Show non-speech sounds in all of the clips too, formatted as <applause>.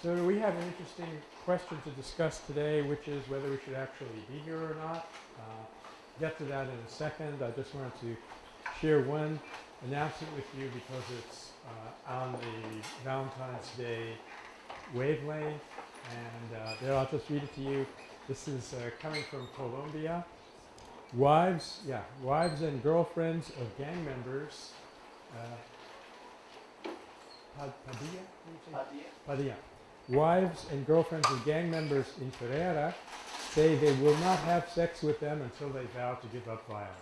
So we have an interesting question to discuss today, which is whether we should actually be here or not. Uh, get to that in a second. I just wanted to share one announcement with you because it's uh, on the Valentine's Day wavelength. And uh, there, I'll just read it to you. This is uh, coming from Colombia. Wives, yeah, wives and girlfriends of gang members. Uh, Padilla? Padilla. Padilla. Wives and girlfriends of gang members in Pereira say they will not have sex with them until they vow to give up violence.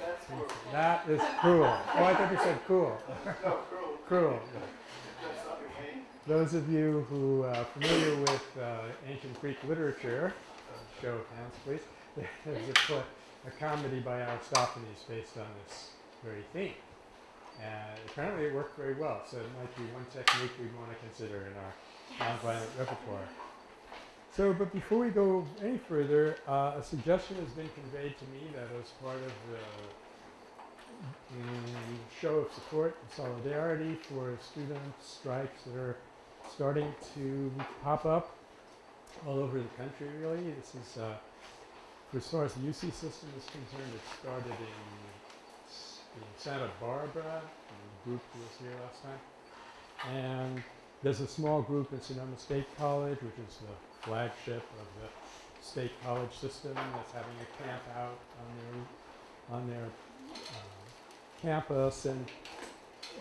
That's cruel. That is cruel. Oh, I thought you said cool. <laughs> No, cruel. Cruel. Those of you who are familiar with uh, ancient Greek literature, uh, show of hands, please. <laughs> There's a, a comedy by Aristophanes based on this very theme. And apparently it worked very well, so it might be one technique we'd want to consider in our nonviolent repertoire. So, but before we go any further, uh, a suggestion has been conveyed to me that as part of the mm, show of support and solidarity for student strikes that are starting to pop up all over the country, really. This is, uh, for as far as the UC system is concerned, it started in in Santa Barbara, the group was here last time. And there's a small group in Sonoma State College, which is the flagship of the state college system that's having a camp out on their, on their uh, campus. And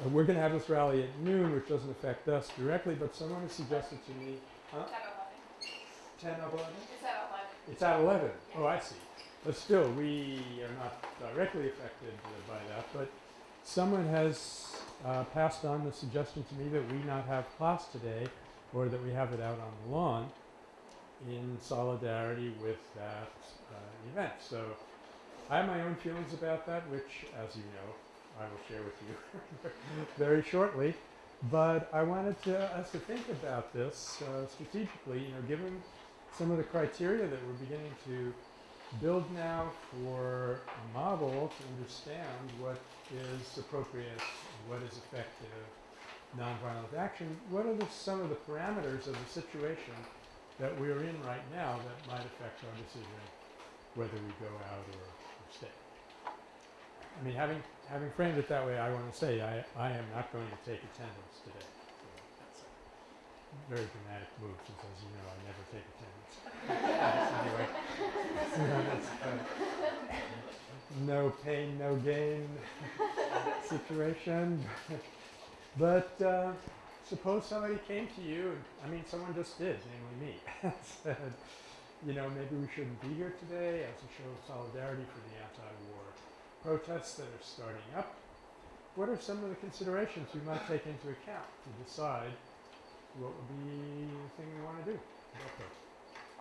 uh, we're going to have this rally at noon, which doesn't affect us directly, but someone has suggested to me, huh? It's at 11. 10 of 11? It's at 11. It's at 11. Oh, I see. But still, we are not directly affected by that. But someone has uh, passed on the suggestion to me that we not have class today or that we have it out on the lawn in solidarity with that uh, event. So I have my own feelings about that, which, as you know, I will share with you <laughs> very shortly. But I wanted to, us to think about this uh, strategically, you know, given some of the criteria that we're beginning to build now for a model to understand what is appropriate, what is effective, nonviolent action. What are the, some of the parameters of the situation that we're in right now that might affect our decision whether we go out or, or stay? I mean, having having framed it that way, I want to say I, I am not going to take attendance today. Very dramatic move since, as you know, I never take attendance. <laughs> anyway, <laughs> no pain, no gain situation. but uh, suppose somebody came to you, and, I mean, someone just did, namely me, <laughs> said, you know, maybe we shouldn't be here today as a show of solidarity for the anti-war protests that are starting up. What are some of the considerations we might take into account to decide what would be the thing we want to do? Okay.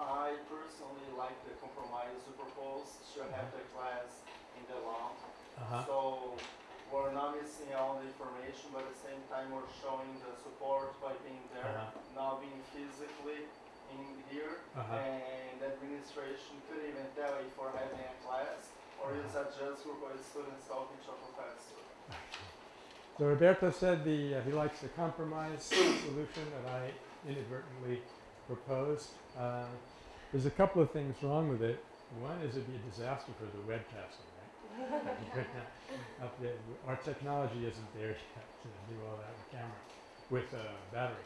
I personally like the compromise you propose to have the class in the lawn. Uh-huh. So we're not missing all the information, but at the same time we're showing the support by being there, Uh-huh. not being physically in here. Uh-huh. And the administration could even tell if we're having a class or is that just group of students talking to a professor. So Roberto said the, uh, he likes the compromise solution that I inadvertently proposed. Uh, there's a couple of things wrong with it. One is it'd be a disaster for the webcasting, right? <laughs> There, our technology isn't there yet to do all that with camera, with uh, battery.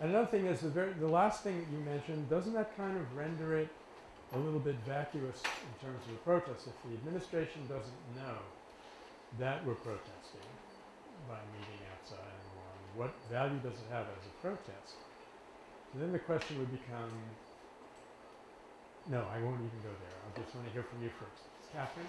And another thing is the very, the last thing that you mentioned, doesn't that kind of render it a little bit vacuous in terms of the protest? If the administration doesn't know that we're protesting by meeting outside and what value does it have as a protest? So then the question would become, no, I won't even go there. I just want to hear from you first. Catherine?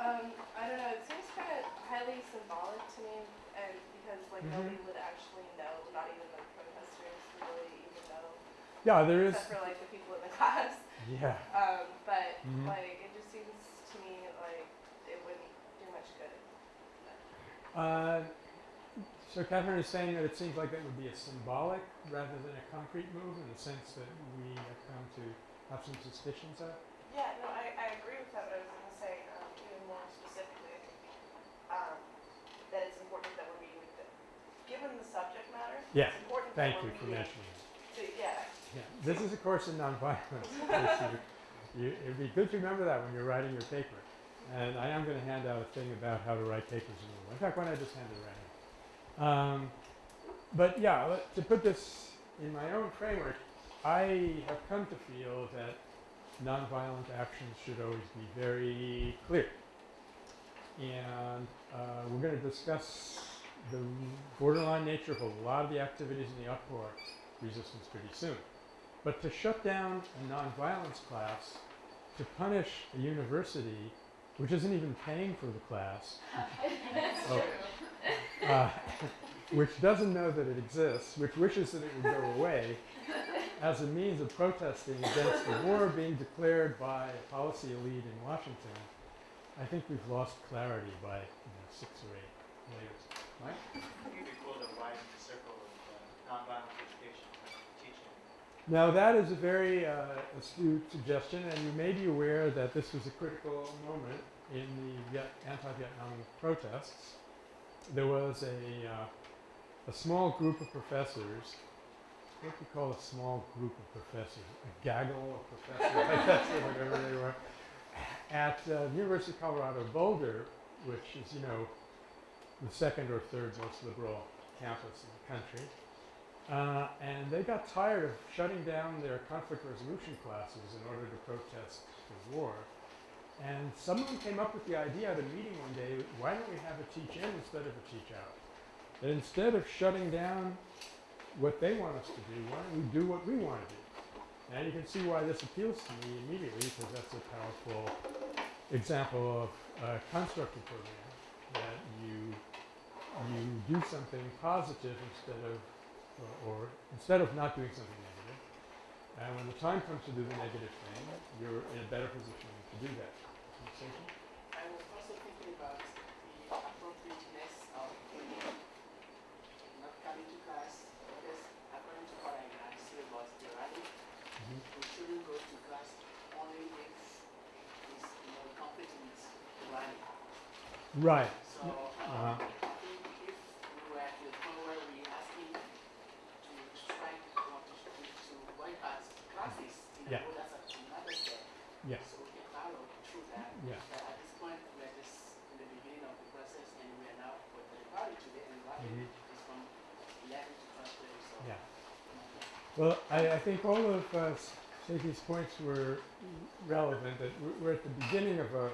Um, I don't know. It seems kind of highly symbolic to me, and because like Mhm. nobody would actually know, not even the protesters really even know, Yeah, there is. except for like the people in the <laughs> class. Yeah. Um, but Mhm. like it just seems to me like it wouldn't do much good. Uh, so Catherine is saying that it seems like that would be a symbolic rather than a concrete move in the sense that we have come to have some suspicions of. Yeah, no, I, I agree with that, but I was going to say um, even more specifically, I think um, that it's important that we're meeting with the, given the subject matter. Yeah, It's important Thank that you for mentioning that. to- yeah. Yeah, this is a course in nonviolence. <laughs> <laughs> you, it'd be good to remember that when you're writing your paper. And I am going to hand out a thing about how to write papers in English. In fact, why don't I just hand it right now? Um, but yeah, let- to put this in my own framework, I have come to feel that nonviolent actions should always be very clear. And uh, we're going to discuss the borderline nature of a lot of the activities in the Otpor resistance pretty soon. But to shut down a nonviolence class, to punish a university, which isn't even paying for the class, <laughs> oh, uh, <laughs> which doesn't know that it exists, which wishes that it would go away, as a means of protesting against the war being declared by a policy elite in Washington, I think we've lost clarity by you know, six or eight layers. Mike? I think it'd be cool to widen the circle of uh, nonviolent education teaching. Now that is a very uh, astute suggestion, and you may be aware that this was a critical moment in the Viet- anti-Vietnam protests. There was a, uh, a small group of professors, what do you call a small group of professors? A gaggle of professors, <laughs> I guess, or whatever they were, at uh, the University of Colorado Boulder, which is, you know, the second or third most liberal campus in the country. Uh, and they got tired of shutting down their conflict resolution classes in order to protest the war. And someone came up with the idea at a meeting one day, why don't we have a teach in instead of a teach out? That instead of shutting down what they want us to do, why don't we do what we want to do? And you can see why this appeals to me immediately because that's a powerful example of a constructive program that you you do something positive instead of or, or instead of not doing something negative. And when the time comes to do the negative thing, you're in a better position to do that. I was also thinking about the appropriateness of not coming to class because according to what I understood was the rally, Mhm. shouldn't go to class only if it's you know completing the rally. Right. So um, Uh-huh. I think if we were at the point where we asking to strike or to, to, to boycott classes, you know, Yeah. well, that's a- another step. Yes. So we can follow through that. Yeah. But at this point, we are just in the beginning of the process and we are now with the party today and rally Mhm. is from eleven to twelve thirty, so. Yeah. Well, I, I think all of uh, points were relevant. That we're, we're at the beginning of a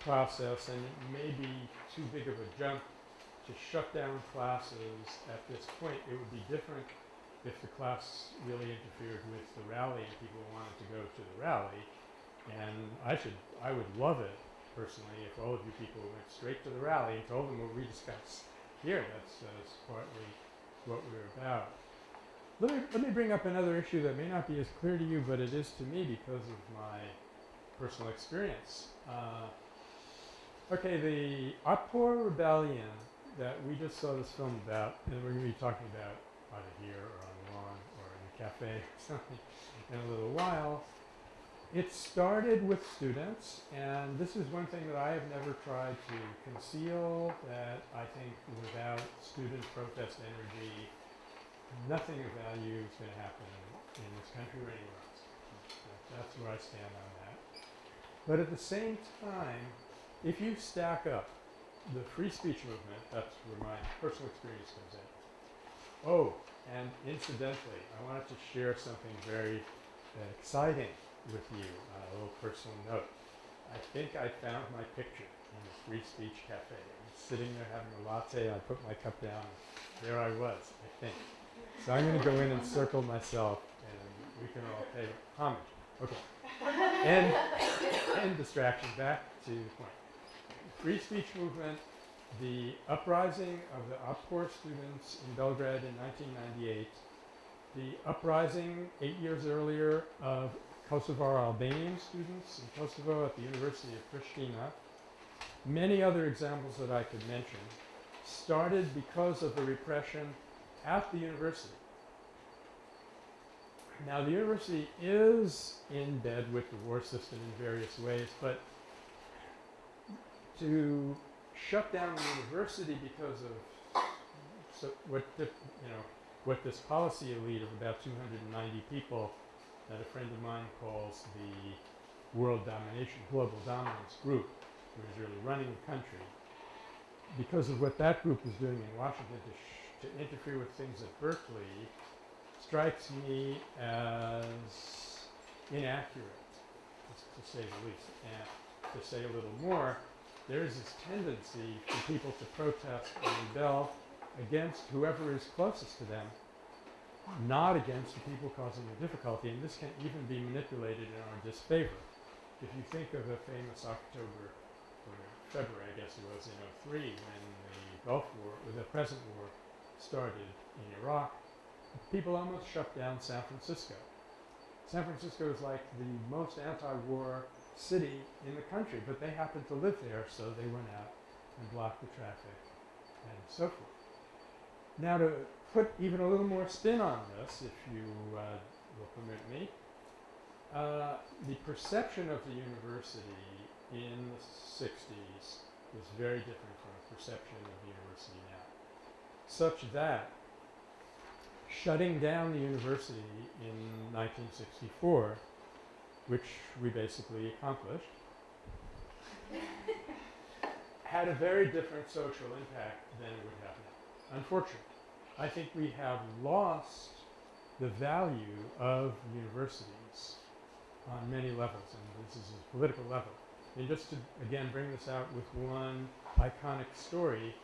process, and it may be too big of a jump to shut down classes at this point. It would be different if the class really interfered with the rally and people wanted to go to the rally. And I should, I would love it personally if all of you people went straight to the rally and told them what we discussed here. That's, uh, partly what we're about. Let me, let me bring up another issue that may not be as clear to you, but it is to me because of my personal experience. Uh, okay, the Otpor Rebellion that we just saw this film about, and we're going to be talking about either here or on the lawn or in a cafe <laughs> or something in a little while. It started with students, and this is one thing that I have never tried to conceal, that I think without student protest energy, nothing of value is going to happen in this country or anywhere else. That- That's where I stand on that. But at the same time, if you stack up the free speech movement, that's where my personal experience comes in. Oh, and incidentally, I wanted to share something very uh, exciting with you on a little personal note. I think I found my picture in the Free Speech Cafe. I was sitting there having a latte. I put my cup down. There I was, I think. So I'm going to go in and circle myself, and we can all pay homage. Okay. And, end distraction. Back to the point. Free speech movement, the uprising of the Otpor students in Belgrade in 1998, the uprising eight years earlier of Kosovar Albanian students in Kosovo at the University of Pristina, many other examples that I could mention, started because of the repression at the university. Now, the university is in bed with the war system in various ways, but to shut down the university because of so what the, you know, what this policy elite of about 290 people that a friend of mine calls the world domination, global dominance group, who is really running the country, because of what that group is doing in Washington to, to interfere with things at Berkeley, strikes me as inaccurate, to, say the least. And to say a little more, there is this tendency for people to protest and rebel against whoever is closest to them, not against the people causing the difficulty. And this can even be manipulated in our disfavor. If you think of the famous October or February, I guess it was in 03, when the Gulf War, or the present war, started in Iraq, people almost shut down San Francisco. San Francisco is like the most anti-war city in the country, but they happened to live there, so they went out and blocked the traffic and so forth. Now, to put even a little more spin on this, if you uh, will permit me, uh, the perception of the university in the 60s was very different from the perception of the university now, such that shutting down the university in 1964 which we basically accomplished, had a very different social impact than it would have now. Unfortunately, I think we have lost the value of universities on many levels, and this is a political level. And just to again bring this out with one iconic story,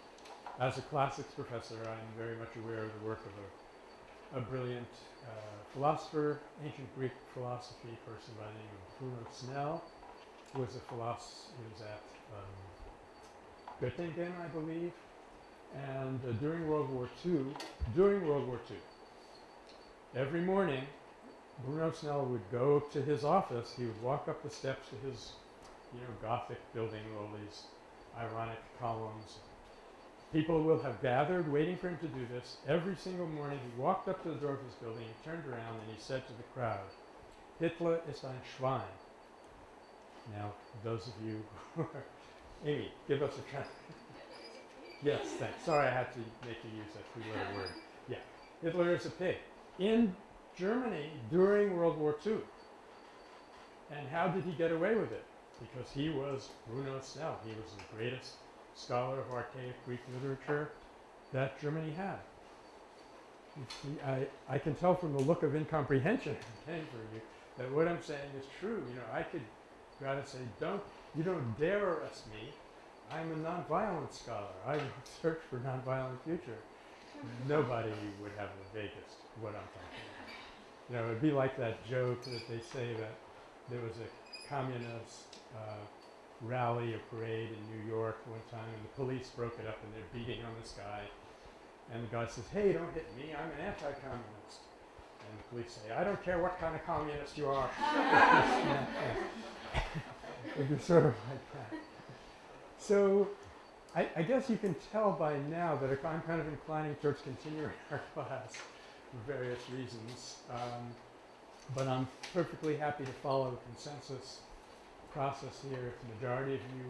as a classics professor, I'm very much aware of the work of a, a brilliant uh, philosopher, ancient Greek philosophy person by the name of Bruno Snell, who was a philosopher, he was at um, Göttingen, I believe, and uh, during World War II, during World War II, every morning, Bruno Snell would go to his office, he would walk up the steps to his, you know, Gothic building, with all these Ionic columns, People will have gathered waiting for him to do this. Every single morning he walked up to the door of his building, he turned around, and he said to the crowd, Hitler ist ein Schwein. Now, those of you who are, Amy, give us a try. yes, thanks. Sorry I had to make you use that three-letter word. Yeah, Hitler is a pig. In Germany during World War II. And how did he get away with it? Because he was Bruno Snell. He was the greatest scholar of archaic Greek literature that Germany had. You see, I, I can tell from the look of incomprehension <laughs> for you that what I'm saying is true. You know, I could go out and say, don't, you don't dare arrest me. I'm a nonviolent scholar. I <laughs> search for nonviolent future. Nobody would have the vaguest what I'm talking about. You know, it'd be like that joke that they say that there was a communist uh, rally or parade in New York one time, and the police broke it up, and they're beating on this guy. And the guy says, "Hey, don't hit me! I'm an anti-communist." And the police say, "I don't care what kind of communist you are." <laughs> <laughs> it's sort of like that. So, I, I, guess you can tell by now that if I'm kind of inclining towards continuing <laughs> our class for various reasons. Um, but I'm perfectly happy to follow the consensus process here. If the majority of you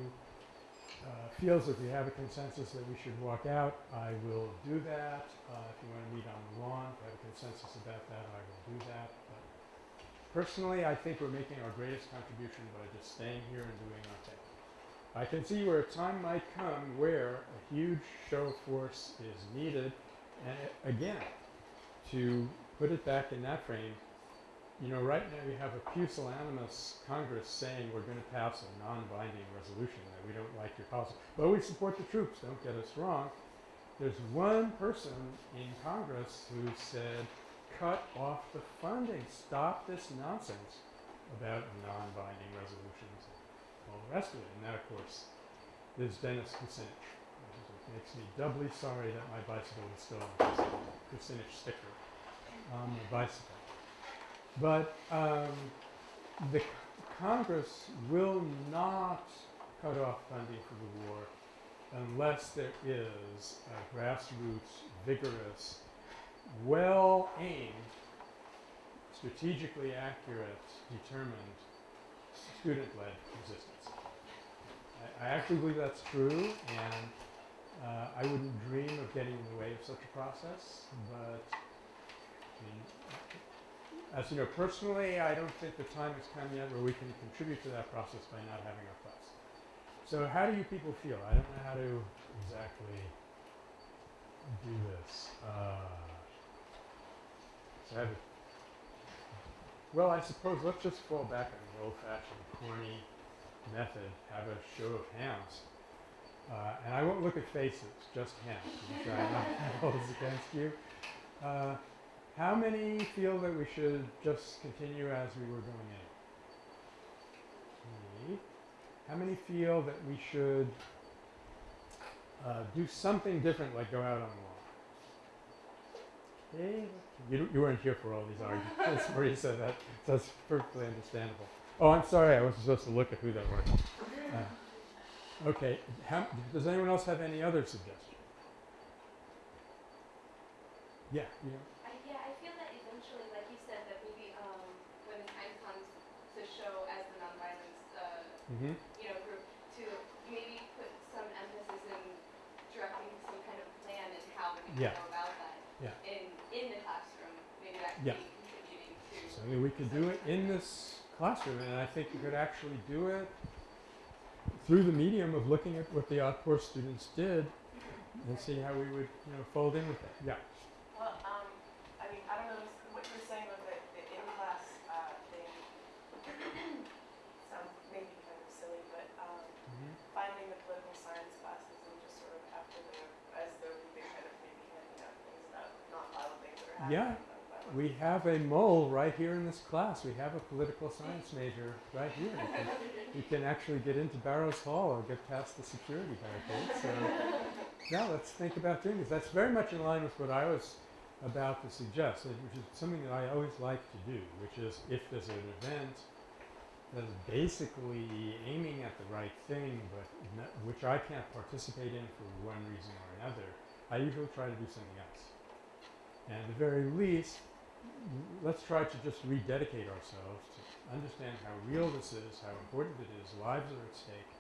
uh, feels that we have a consensus that we should walk out, I will do that. Uh, if you want to meet on the lawn, if I have a consensus about that, I will do that. But personally, I think we're making our greatest contribution by just staying here and doing our thing. I can see where a time might come where a huge show of force is needed. And again, to put it back in that frame, you know, right now we have a pusillanimous Congress saying we're going to pass a non-binding resolution that we don't like your policy. But we support the troops, don't get us wrong. There's one person in Congress who said, cut off the funding, stop this nonsense about non-binding resolutions and all the rest of it. And that, of course, is Dennis Kucinich. It makes me doubly sorry that my bicycle is still the Kucinich sticker on my bicycle. But um, the Congress will not cut off funding for the war unless there is a grassroots, vigorous, well aimed, strategically accurate, determined, student led resistance. I, I actually believe that's true, and Uh, I wouldn't dream of getting in the way of such a process, but I mean, as you know, personally, I don't think the time has come yet where we can contribute to that process by not having our class. So how do you people feel? I don't know how to exactly do this. Uh, so I a, well, I suppose let's just fall back on the old-fashioned corny method, have a show of hands. Uh, and I won't look at faces, just hands. which I know holds against you. Uh, how many feel that we should just continue as we were going in? How many feel that we should uh, do something different, like go out on a walk? Okay. You, you weren't here for all these arguments, <laughs> Marisa. That that's perfectly understandable. Oh, I'm sorry. I wasn't supposed to look at who that was. Uh, okay. How, does anyone else have any other suggestions? Yeah. You yeah, I feel that eventually, like you said, that maybe um, when the time comes to show as the nonviolence, uh, Mm-hmm. you know, group, to maybe put some emphasis in directing some kind of plan and how we can Yeah. go about that Yeah. in in the classroom. Maybe that could Yeah. be contributing to. So I mean, we could do it in this classroom, and I think you could actually do it through the medium of looking at what the Otpor students did and see how we would, you know, fold in with that. Yeah. Well, um, I mean, I don't know s- what you're saying with the, the in-class, uh, thing. Sounds maybe kind of silly, but, um, finding the political science classes and just sort of after the, as though we've been kind of maybe handing out things about nonviolent things that are happening. Yeah. We have a mole right here in this class. We have a political science major right here. You can, you can actually get into Barrows Hall or get past the security barricade. So now let's think about doing this. That's very much in line with what I was about to suggest, which is something that I always like to do, which is if there's an event that is basically aiming at the right thing, but which I can't participate in for one reason or another, I usually try to do something else. And at the very least, let's try to just rededicate ourselves to understand how real this is, how important it is, lives are at stake.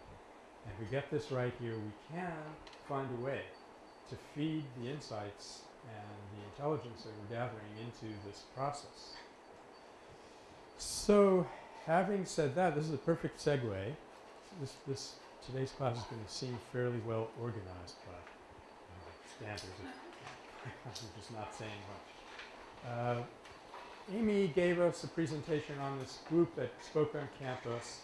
And if we get this right here, we can find a way to feed the insights and the intelligence that we're gathering into this process. So, having said that, this is a perfect segue. This, this today's class is going to seem fairly well organized by uh, standards. I'm <laughs> just not saying much. Uh, Amy gave us a presentation on this group that spoke on campus,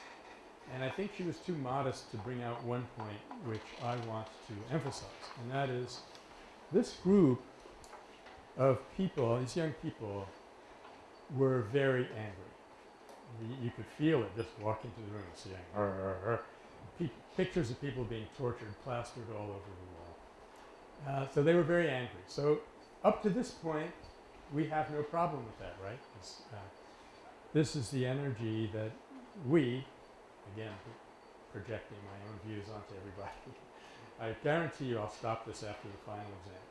and I think she was too modest to bring out one point which I want to emphasize, and that is this group of people, these young people, were very angry. Y- You could feel it just walking into the room, seeing pictures of people being tortured plastered all over the wall. Uh, so they were very angry. So up to this point, we have no problem with that, right? uh, this is the energy that we, again, projecting my own views onto everybody. <laughs> I guarantee you I'll stop this after the final exam.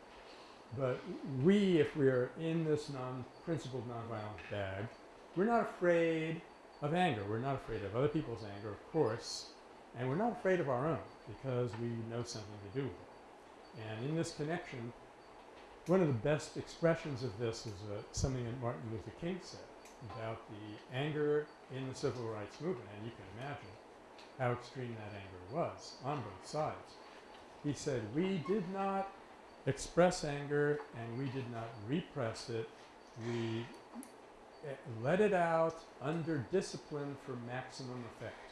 But we, if we are in this non-principled nonviolent bag, we're not afraid of anger. We're not afraid of other people's anger, of course, and we're not afraid of our own because we know something to do with it. And in this connection, one of the best expressions of this is uh, something that Martin Luther King said about the anger in the civil rights movement, and you can imagine how extreme that anger was on both sides. He said, We did not express anger and we did not repress it. We eh, let it out under discipline for maximum effect.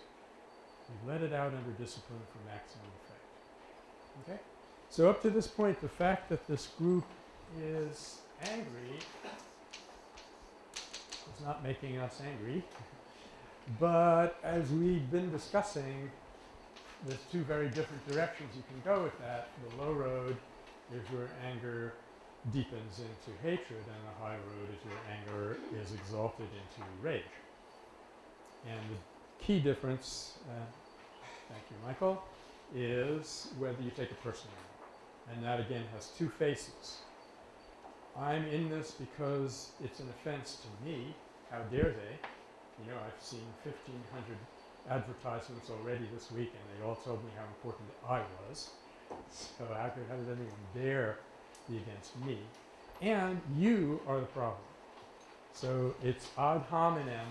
We let it out under discipline for maximum effect. Okay? So up to this point, the fact that this group is angry is not making us angry. <laughs> but as we've been discussing, there's two very different directions you can go with that. The low road is where anger deepens into hatred, and the high road is where anger is exalted into rage. And the key difference, uh, thank you, Michael, is whether you take it personally. And that again has two faces. I'm in this because it's an offense to me. How dare they? You know, I've seen 1,500 advertisements already this week, and they all told me how important I was. So how could how does anyone dare be against me? And you are the problem. So it's ad hominem.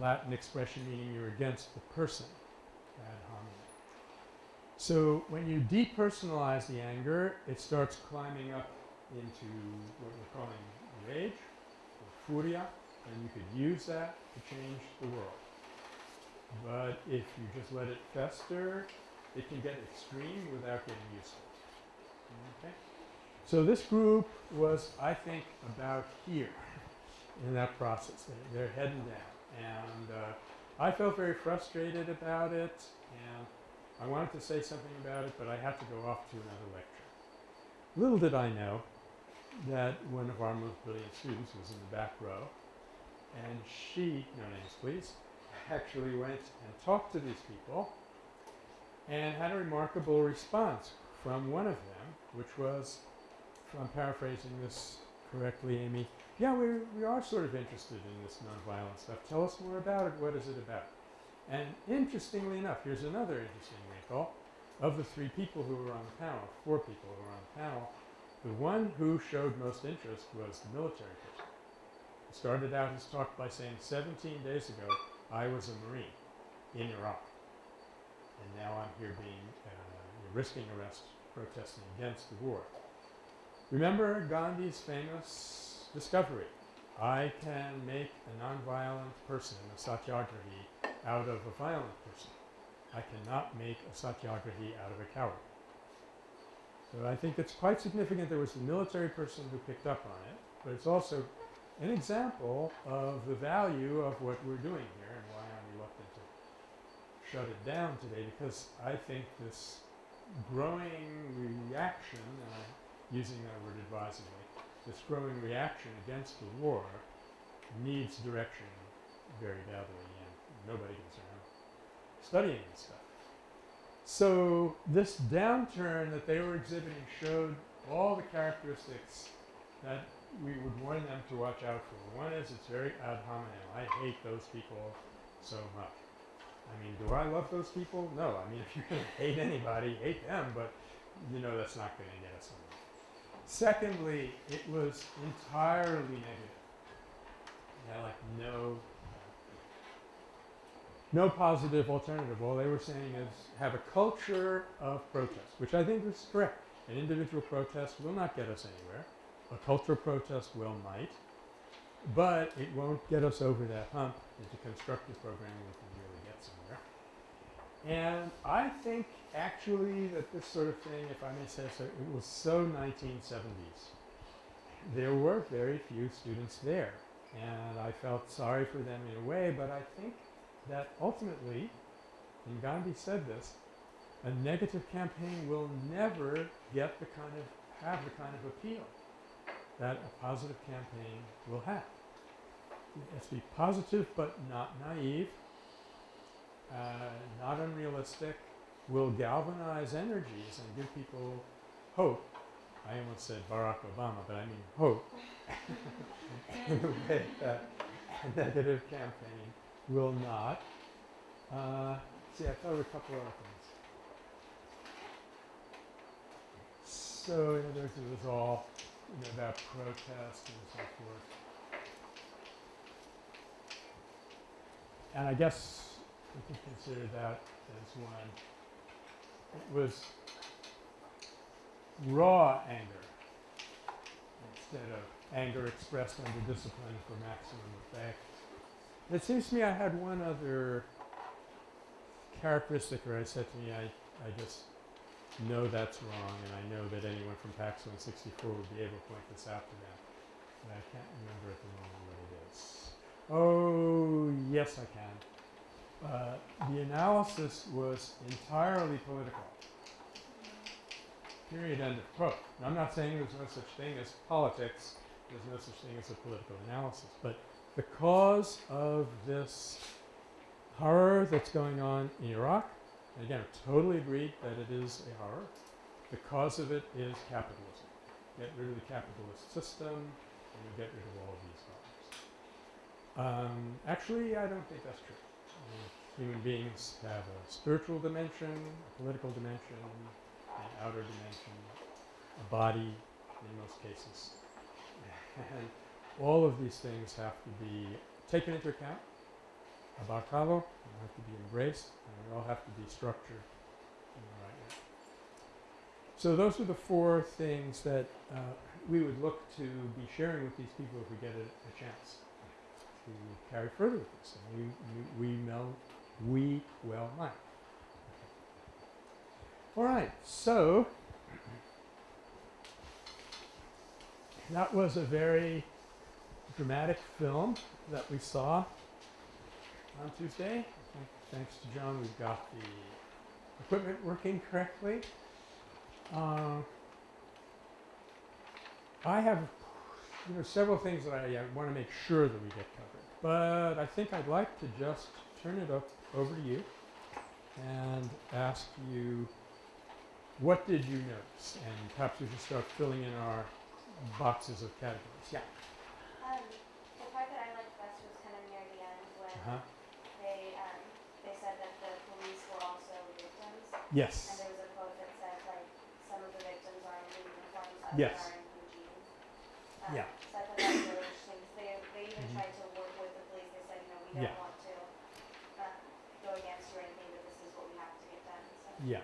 Latin expression meaning you're against the person. Ad hominem. So when you depersonalize the anger, it starts climbing up into what we're calling rage or furia, and you could use that to change the world. But if you just let it fester, it can get extreme without getting it. Okay? So this group was, I think, about here in that process. They, they're heading down. And uh, I felt very frustrated about it, and I wanted to say something about it, but I had to go off to another lecture. Little did I know that one of our most brilliant students was in the back row, and she, no names please, <laughs> actually went and talked to these people and had a remarkable response from one of them, which was, if I'm paraphrasing this correctly, Amy, yeah, we, we are sort of interested in this nonviolent stuff. Tell us more about it. What is it about? And interestingly enough, here's another interesting wrinkle. Of the three people who were on the panel, four people who were on the panel, the one who showed most interest was the military person. He started out his talk by saying, 17 days ago, I was a Marine in Iraq. And now I'm here being, uh, risking arrest, protesting against the war. Remember Gandhi's famous discovery. I can make a nonviolent person, a satyagrahi, out of a violent person. I cannot make a satyagrahi out of a coward. So I think it's quite significant there was the military person who picked up on it, but it's also an example of the value of what we're doing here and why I'm reluctant to shut it down today because I think this growing reaction, and I'm using that word advisedly, this growing reaction against the war needs direction very badly and nobody goes around studying this stuff. So this downturn that they were exhibiting showed all the characteristics that we would warn them to watch out for. One is it's very ad hominem. I hate those people so much. I mean, do I love those people? No. I mean, <laughs> if you're going to hate anybody, hate them, but you know that's not going to get us anywhere. Secondly, it was entirely negative. Like no no positive alternative. All they were saying is have a culture of protest, which I think is correct. An individual protest will not get us anywhere. A cultural protest will might, but it won't get us over that hump into constructive programming we can really get somewhere. And I think actually that this sort of thing, if I may say so, it was so 1970s. There were very few students there, and I felt sorry for them in a way, but I think that ultimately, and Gandhi said this, a negative campaign will never get the kind of, have the kind of appeal that a positive campaign will have. It has to be positive but not naive, uh, not unrealistic, will galvanize energies and give people hope. I almost said Barack Obama, but I mean hope in a way that a negative campaign will not. Uh, see, I thought of a couple other things. So, in other words, it was all you know, about protest and so forth. And I guess we can consider that as one. It was raw anger instead of anger expressed under discipline for maximum effect. It seems to me I had one other characteristic where I said to me, I, I just know that's wrong, and I know that anyone from PACS 164 would be able to point this out to them. But I can't remember at the moment what it is. Oh, yes, I can. Uh, the analysis was entirely political. Period. End of quote. I'm not saying there's no such thing as politics. There's no such thing as a political analysis. But the cause of this horror that's going on in Iraq and again, I totally agree that it is a horror. The cause of it is capitalism. Get rid of the capitalist system, and you get rid of all of these problems. Um, actually, I don't think that's true. Human beings have a spiritual dimension, a political dimension, an outer dimension, a body in most cases. And all of these things have to be taken into account, abarcado, they have to be embraced, and they all have to be structured in the right way. So those are the four things that uh, we would look to be sharing with these people if we get a, a chance to carry further with this. And we, we, we know, we well might. All right, so that was a very dramatic film that we saw on Tuesday. Thanks to John, we've got the equipment working correctly. Uh, I have, you know, several things that I uh, want to make sure that we get covered, but I think I'd like to just turn it up over to you and ask you, what did you notice? And perhaps we should start filling in our boxes of categories. Yeah. Um, the part that I liked best was kind of near the end when Uh-huh. they, um, they said that the police were also victims. And there was a quote that said like, some of the victims are in blue uniforms, others Yes. are in blue jeans. Um, Yeah. So I thought that was really interesting, 'cause they, they even Mhm. tried to work with the police, they said, you know, we don't want to, um, go against you or anything, but this is what we have to get done, so. Yeah.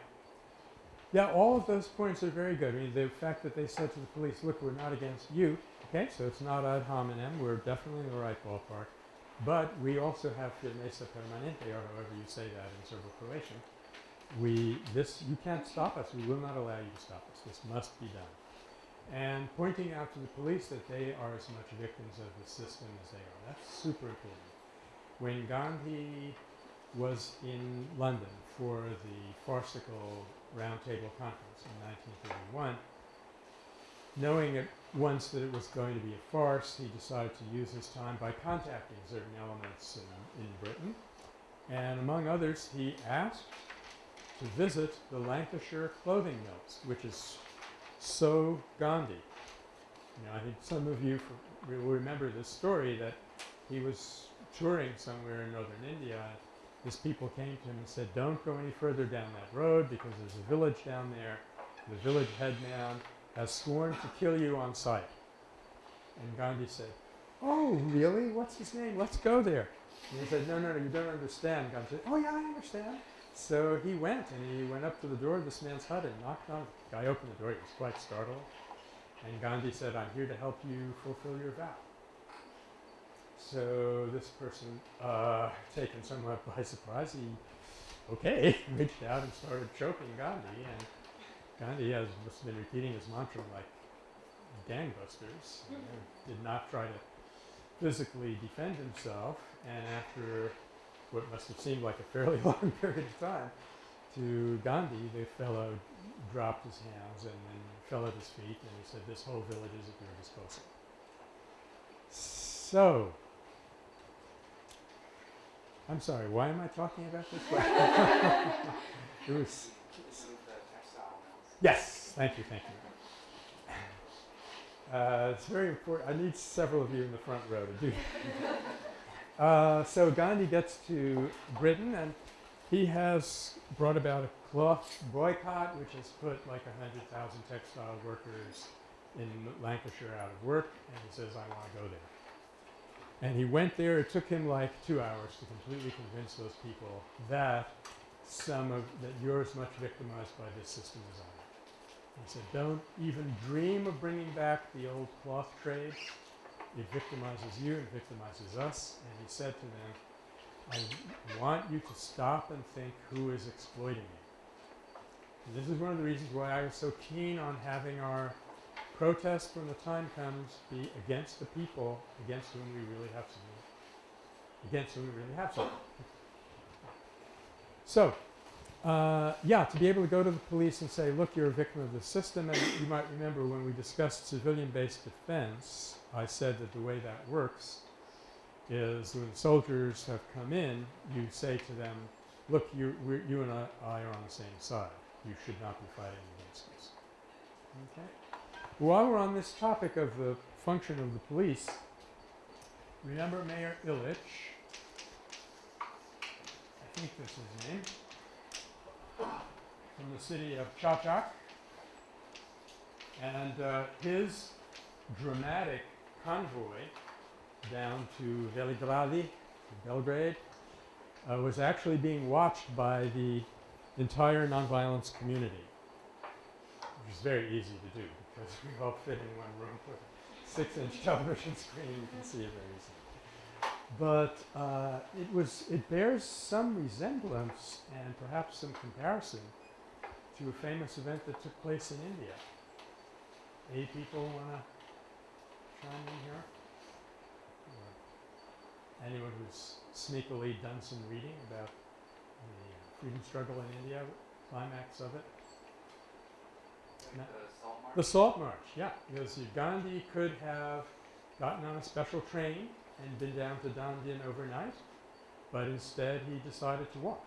Yeah, all of those points are very good. I mean, the fact that they said to the police, look, we're not against you, okay, so it's not ad hominem, we're definitely in the right ballpark, but we also have firmeza permanente, or however you say that in Serbo Croatian. We, this, you can't stop us, we will not allow you to stop us, this must be done. And pointing out to the police that they are as much victims of the system as they are, that's super important. When Gandhi was in London for the farcical roundtable conference in 1931. Knowing at once that it was going to be a farce, he decided to use his time by contacting certain elements in, in Britain. And among others, he asked to visit the Lancashire clothing mills, which is so Gandhi. I think some of you will remember this story that he was touring somewhere in northern India his people came to him and said, don't go any further down that road because there's a village down there. The village headman has sworn to kill you on sight. And Gandhi said, oh, really? What's his name? Let's go there. And he said, no, no, no, you don't understand. Gandhi said, oh, yeah, I understand. So he went and he went up to the door of this man's hut and knocked on it. The guy opened the door. He was quite startled. And Gandhi said, I'm here to help you fulfill your vow. So this person, uh, taken somewhat by surprise, he, okay, <laughs> reached out and started choking Gandhi. And Gandhi has must been repeating his mantra like gangbusters. you did not try to physically defend himself. And after what must have seemed like a fairly <laughs> long period of time, to Gandhi, the fellow dropped his hands and then fell at his feet, and he said, "This whole village is at your disposal." So, I'm sorry. Why am I talking about this? <laughs> it was yes. Thank you. Thank you. Uh, it's very important. I need several of you in the front row to do. <laughs> uh, so Gandhi gets to Britain, and he has brought about a cloth boycott, which has put like hundred thousand textile workers in Lancashire out of work, and he says, "I want to go there." And he went there. It took him like two hours to completely convince those people that some of that you're as much victimized by this system as I am. He said, "Don't even dream of bringing back the old cloth trade. It victimizes you. It victimizes us." And he said to them, "I want you to stop and think who is exploiting you." And this is one of the reasons why I was so keen on having our protest when the time comes be against the people against whom we really have something. Against whom we really have something. So, uh, yeah, to be able to go to the police and say, look, you're a victim of the system, and you might remember when we discussed civilian-based defense, I said that the way that works is when soldiers have come in, you say to them, look, you, you and I, I are on the same side. You should not be fighting against us. Okay? While we're on this topic of the function of the police, remember Mayor Illich? I think this is his name. From the city of Chachak. And uh, his dramatic convoy down to Veligradi, Belgrade, uh, was actually being watched by the entire nonviolence community, which is very easy to do because we all fit in one room with a six-inch <laughs> television screen. You can see it very easily. But uh, it was it bears some resemblance and perhaps some comparison to a famous event that took place in India. Any people want to chime in here? Or anyone who's sneakily done some reading about the freedom struggle in India, climax of it? No. The salt? March, yeah, because Gandhi could have gotten on a special train and been down to Dandi overnight, but instead he decided to walk.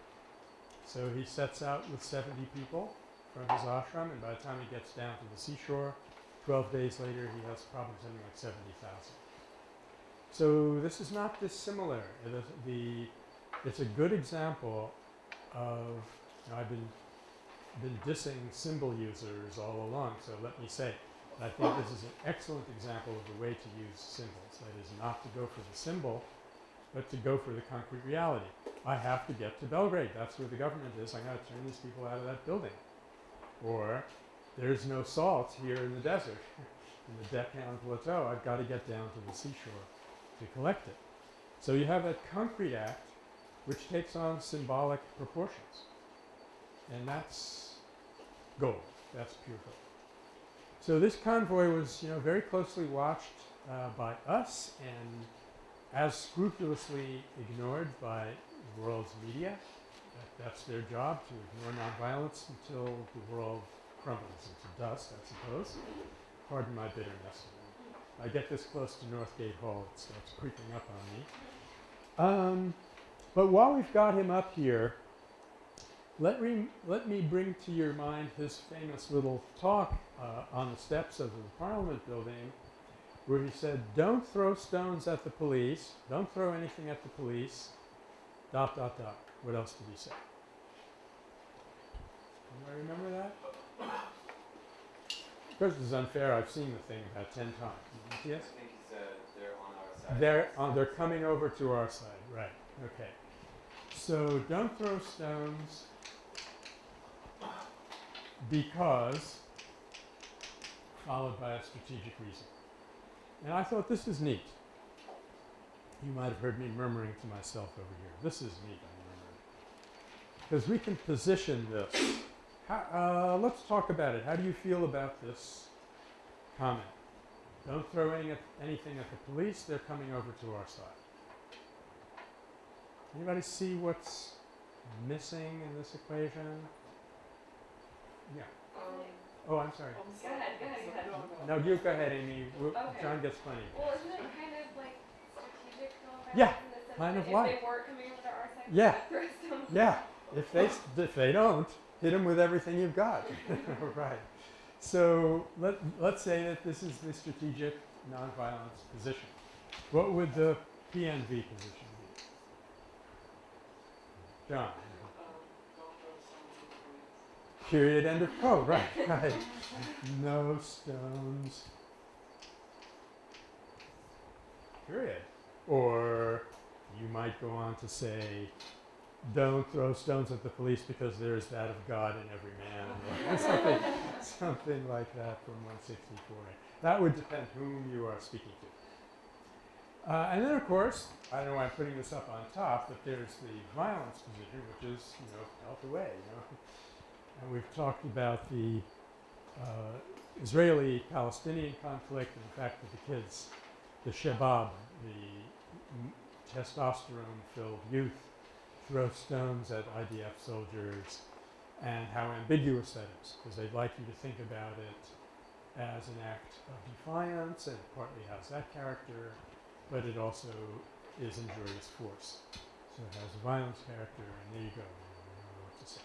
So he sets out with 70 people from his ashram, and by the time he gets down to the seashore, 12 days later, he has probably something like 70,000. So this is not dissimilar. Is the, it's a good example of, you know, I've been been dissing symbol users all along, so let me say, I think this is an excellent example of the way to use symbols. That is not to go for the symbol, but to go for the concrete reality. I have to get to Belgrade. That's where the government is. I got to turn these people out of that building. Or there's no salt here in the desert, <laughs> in the Deccan Plateau. I've got to get down to the seashore to collect it. So you have that concrete act which takes on symbolic proportions. And that's gold. That's pure gold. So this convoy was, you know, very closely watched uh, by us and as scrupulously ignored by the world's media. That, that's their job to ignore nonviolence until the world crumbles into dust, I suppose. Pardon my bitterness. I get this close to Northgate Hall, it starts creeping up on me. Um, but while we've got him up here, let, re- let me bring to your mind his famous little talk uh, on the steps of the Parliament building, where he said, Don't throw stones at the police, don't throw anything at the police, dot, dot, dot. What else did he say? Anybody remember that? Of course, is unfair. I've seen the thing about 10 times. Yes? I think he said they're on our side. They're, uh, they're coming over to our side, right. Okay. So don't throw stones because, followed by a strategic reason. And I thought this is neat. You might have heard me murmuring to myself over here. This is neat, I. Because we can position this. How, uh, let's talk about it. How do you feel about this comment? Don't throw any, anything at the police. They're coming over to our side. Anybody see what's missing in this equation? Yeah. Um, Oh, I'm sorry. um, Go ahead, go ahead, go ahead. No, no. No, you go ahead, Amy. We'll- Okay. John gets plenty. Well, isn't it kind of like strategic nonviolence Yeah, in the sense kind that of if they were coming over to our side, Yeah. we would throw stones <laughs> Yeah, if they s- if they don't, hit them with everything you've got. <laughs> <laughs> right. So let let's say that this is the strategic nonviolence position. What would the PNV position be? John. Um, don't throw stones at the police. Period. End of quote. Right. <laughs> Right. No stones. Period. Or you might go on to say, don't throw stones at the police because there is that of God in every man, <laughs> something, something like that from 164. That would depend whom you are speaking to. Uh, and then, of course, I don't know why I'm putting this up on top, but there's the violence position, which is, you know, health away, you know. And we've talked about the uh, Israeli-Palestinian conflict and the fact that the kids, the Shabab, the testosterone-filled youth, throw stones at IDF soldiers, and how ambiguous that is, because they'd like you to think about it as an act of defiance, and partly has that character, but it also is injurious force. So it has a violence character, and there you go. You know what to say.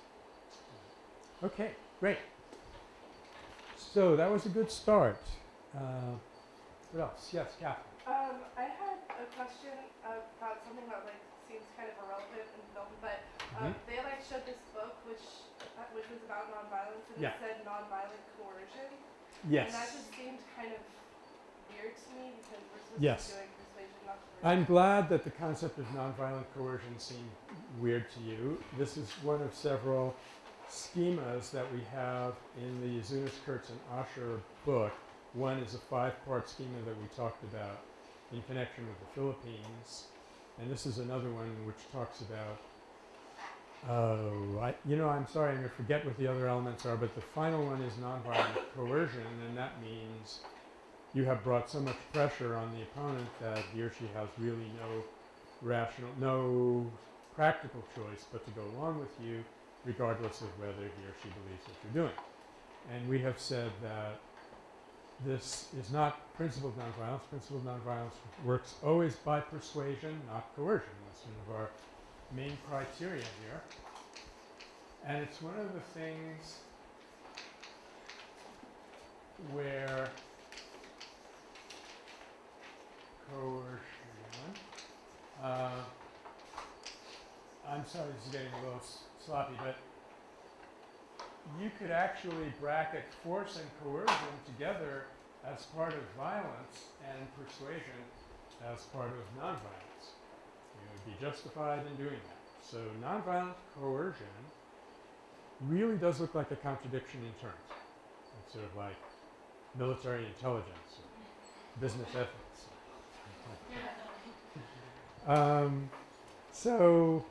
Okay, great. So that was a good start. Uh, what else? Yes, Catherine. Um, I had a question about something that like seems kind of irrelevant in film, but um, they like showed this book which uh, which was about nonviolence and Yeah. it said nonviolent coercion. Yes. And that just seemed kind of weird to me because we're supposed Yes. to be doing persuasion, not coercion. I'm glad that the concept of nonviolent coercion seemed weird to you. This is one of several schemas that we have in the Zunes, Kurtz, and Asher book. One is a five-part schema that we talked about in connection with the Philippines, and this is another one which talks about. Oh, I, you know, I'm sorry, I'm going to forget what the other elements are, but the final one is nonviolent coercion, and that means you have brought so much pressure on the opponent that he or she has really no rational, no practical choice but to go along with you, regardless of whether he or she believes what you're doing. And we have said that this is not principled nonviolence. Principled nonviolence works always by persuasion, not coercion. That's one of our main criteria here. And it's one of the things where coercion. Uh, I'm sorry, this is getting a little sloppy, but you could actually bracket force and coercion together as part of violence and persuasion as part of nonviolence. You would be justified in doing that. So nonviolent coercion really does look like a contradiction in terms. It's sort of like military intelligence or business ethics. <laughs> Um, so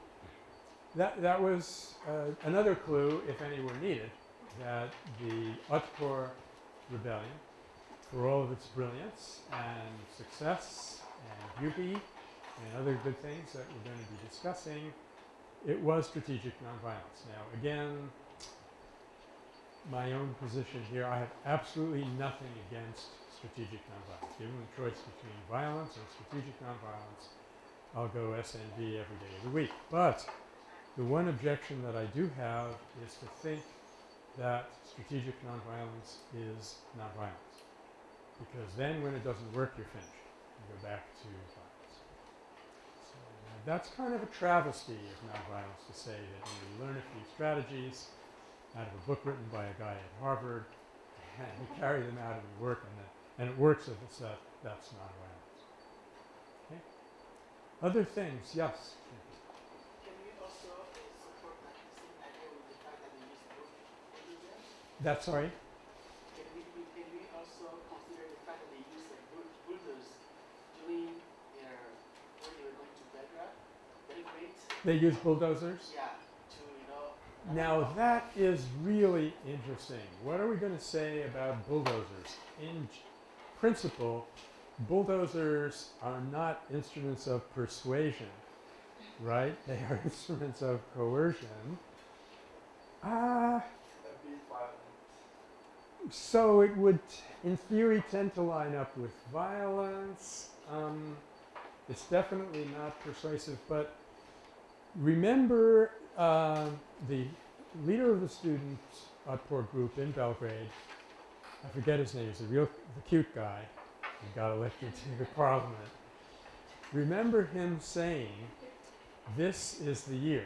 that, that was uh, another clue, if any were needed, that the Otpor rebellion, for all of its brilliance and success and beauty and other good things that we're going to be discussing, it was strategic nonviolence. Now, again, my own position here, I have absolutely nothing against strategic nonviolence. Given the choice between violence and strategic nonviolence, I'll go SNV every day of the week. But the one objection that I do have is to think that strategic nonviolence is nonviolence. Because then when it doesn't work, you're finished. You go back to violence. So uh, that's kind of a travesty of nonviolence to say that you learn a few strategies out of a book written by a guy at Harvard <laughs> and you carry them out and you work and, that, and it works if it's that, that's nonviolence. Okay? Other things, yes? Can we also uh, support that same idea with the fact that they use both bulldozers? That's sorry? Can we, we, can we also consider the fact that they use a bull- bulldoze during their, when they were going to Belgrade? Belgrade? They use bulldozers? Yeah, to, you know. Now that is really interesting. What are we going to say about bulldozers? In principle, bulldozers are not instruments of persuasion, right? They are <laughs> instruments of coercion. Ah, violent. So it would, in theory, tend to line up with violence. Um, it's definitely not persuasive, but remember uh, the leader of the student Otpor group in Belgrade. I forget his name. He's the real, the cute guy who got elected to the parliament. Remember him saying, "This is the year.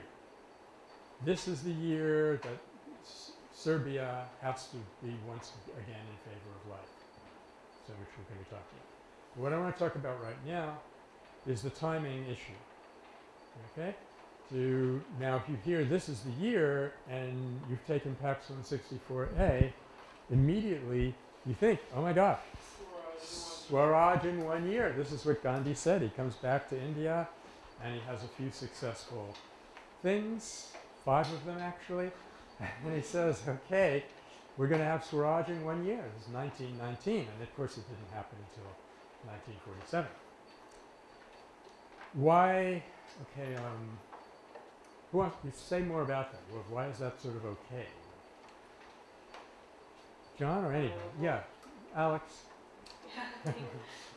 This is the year that Serbia has to be once again in favor of life." So, which we're going to talk about. What I want to talk about right now is the timing issue. Okay? Now, if you hear this is the year and you've taken PACS 164A, immediately you think, oh my gosh, Swaraj in one year. This is what Gandhi said. He comes back to India and he has a few successful things, five of them actually. And he says, okay, we're going to have Swaraj in one year. This is 1919. And of course, it didn't happen until 1947. Why? Okay. Um, who wants to say more about that? Wh- Why is that sort of okay? John or anybody? Yeah, Alex. <laughs>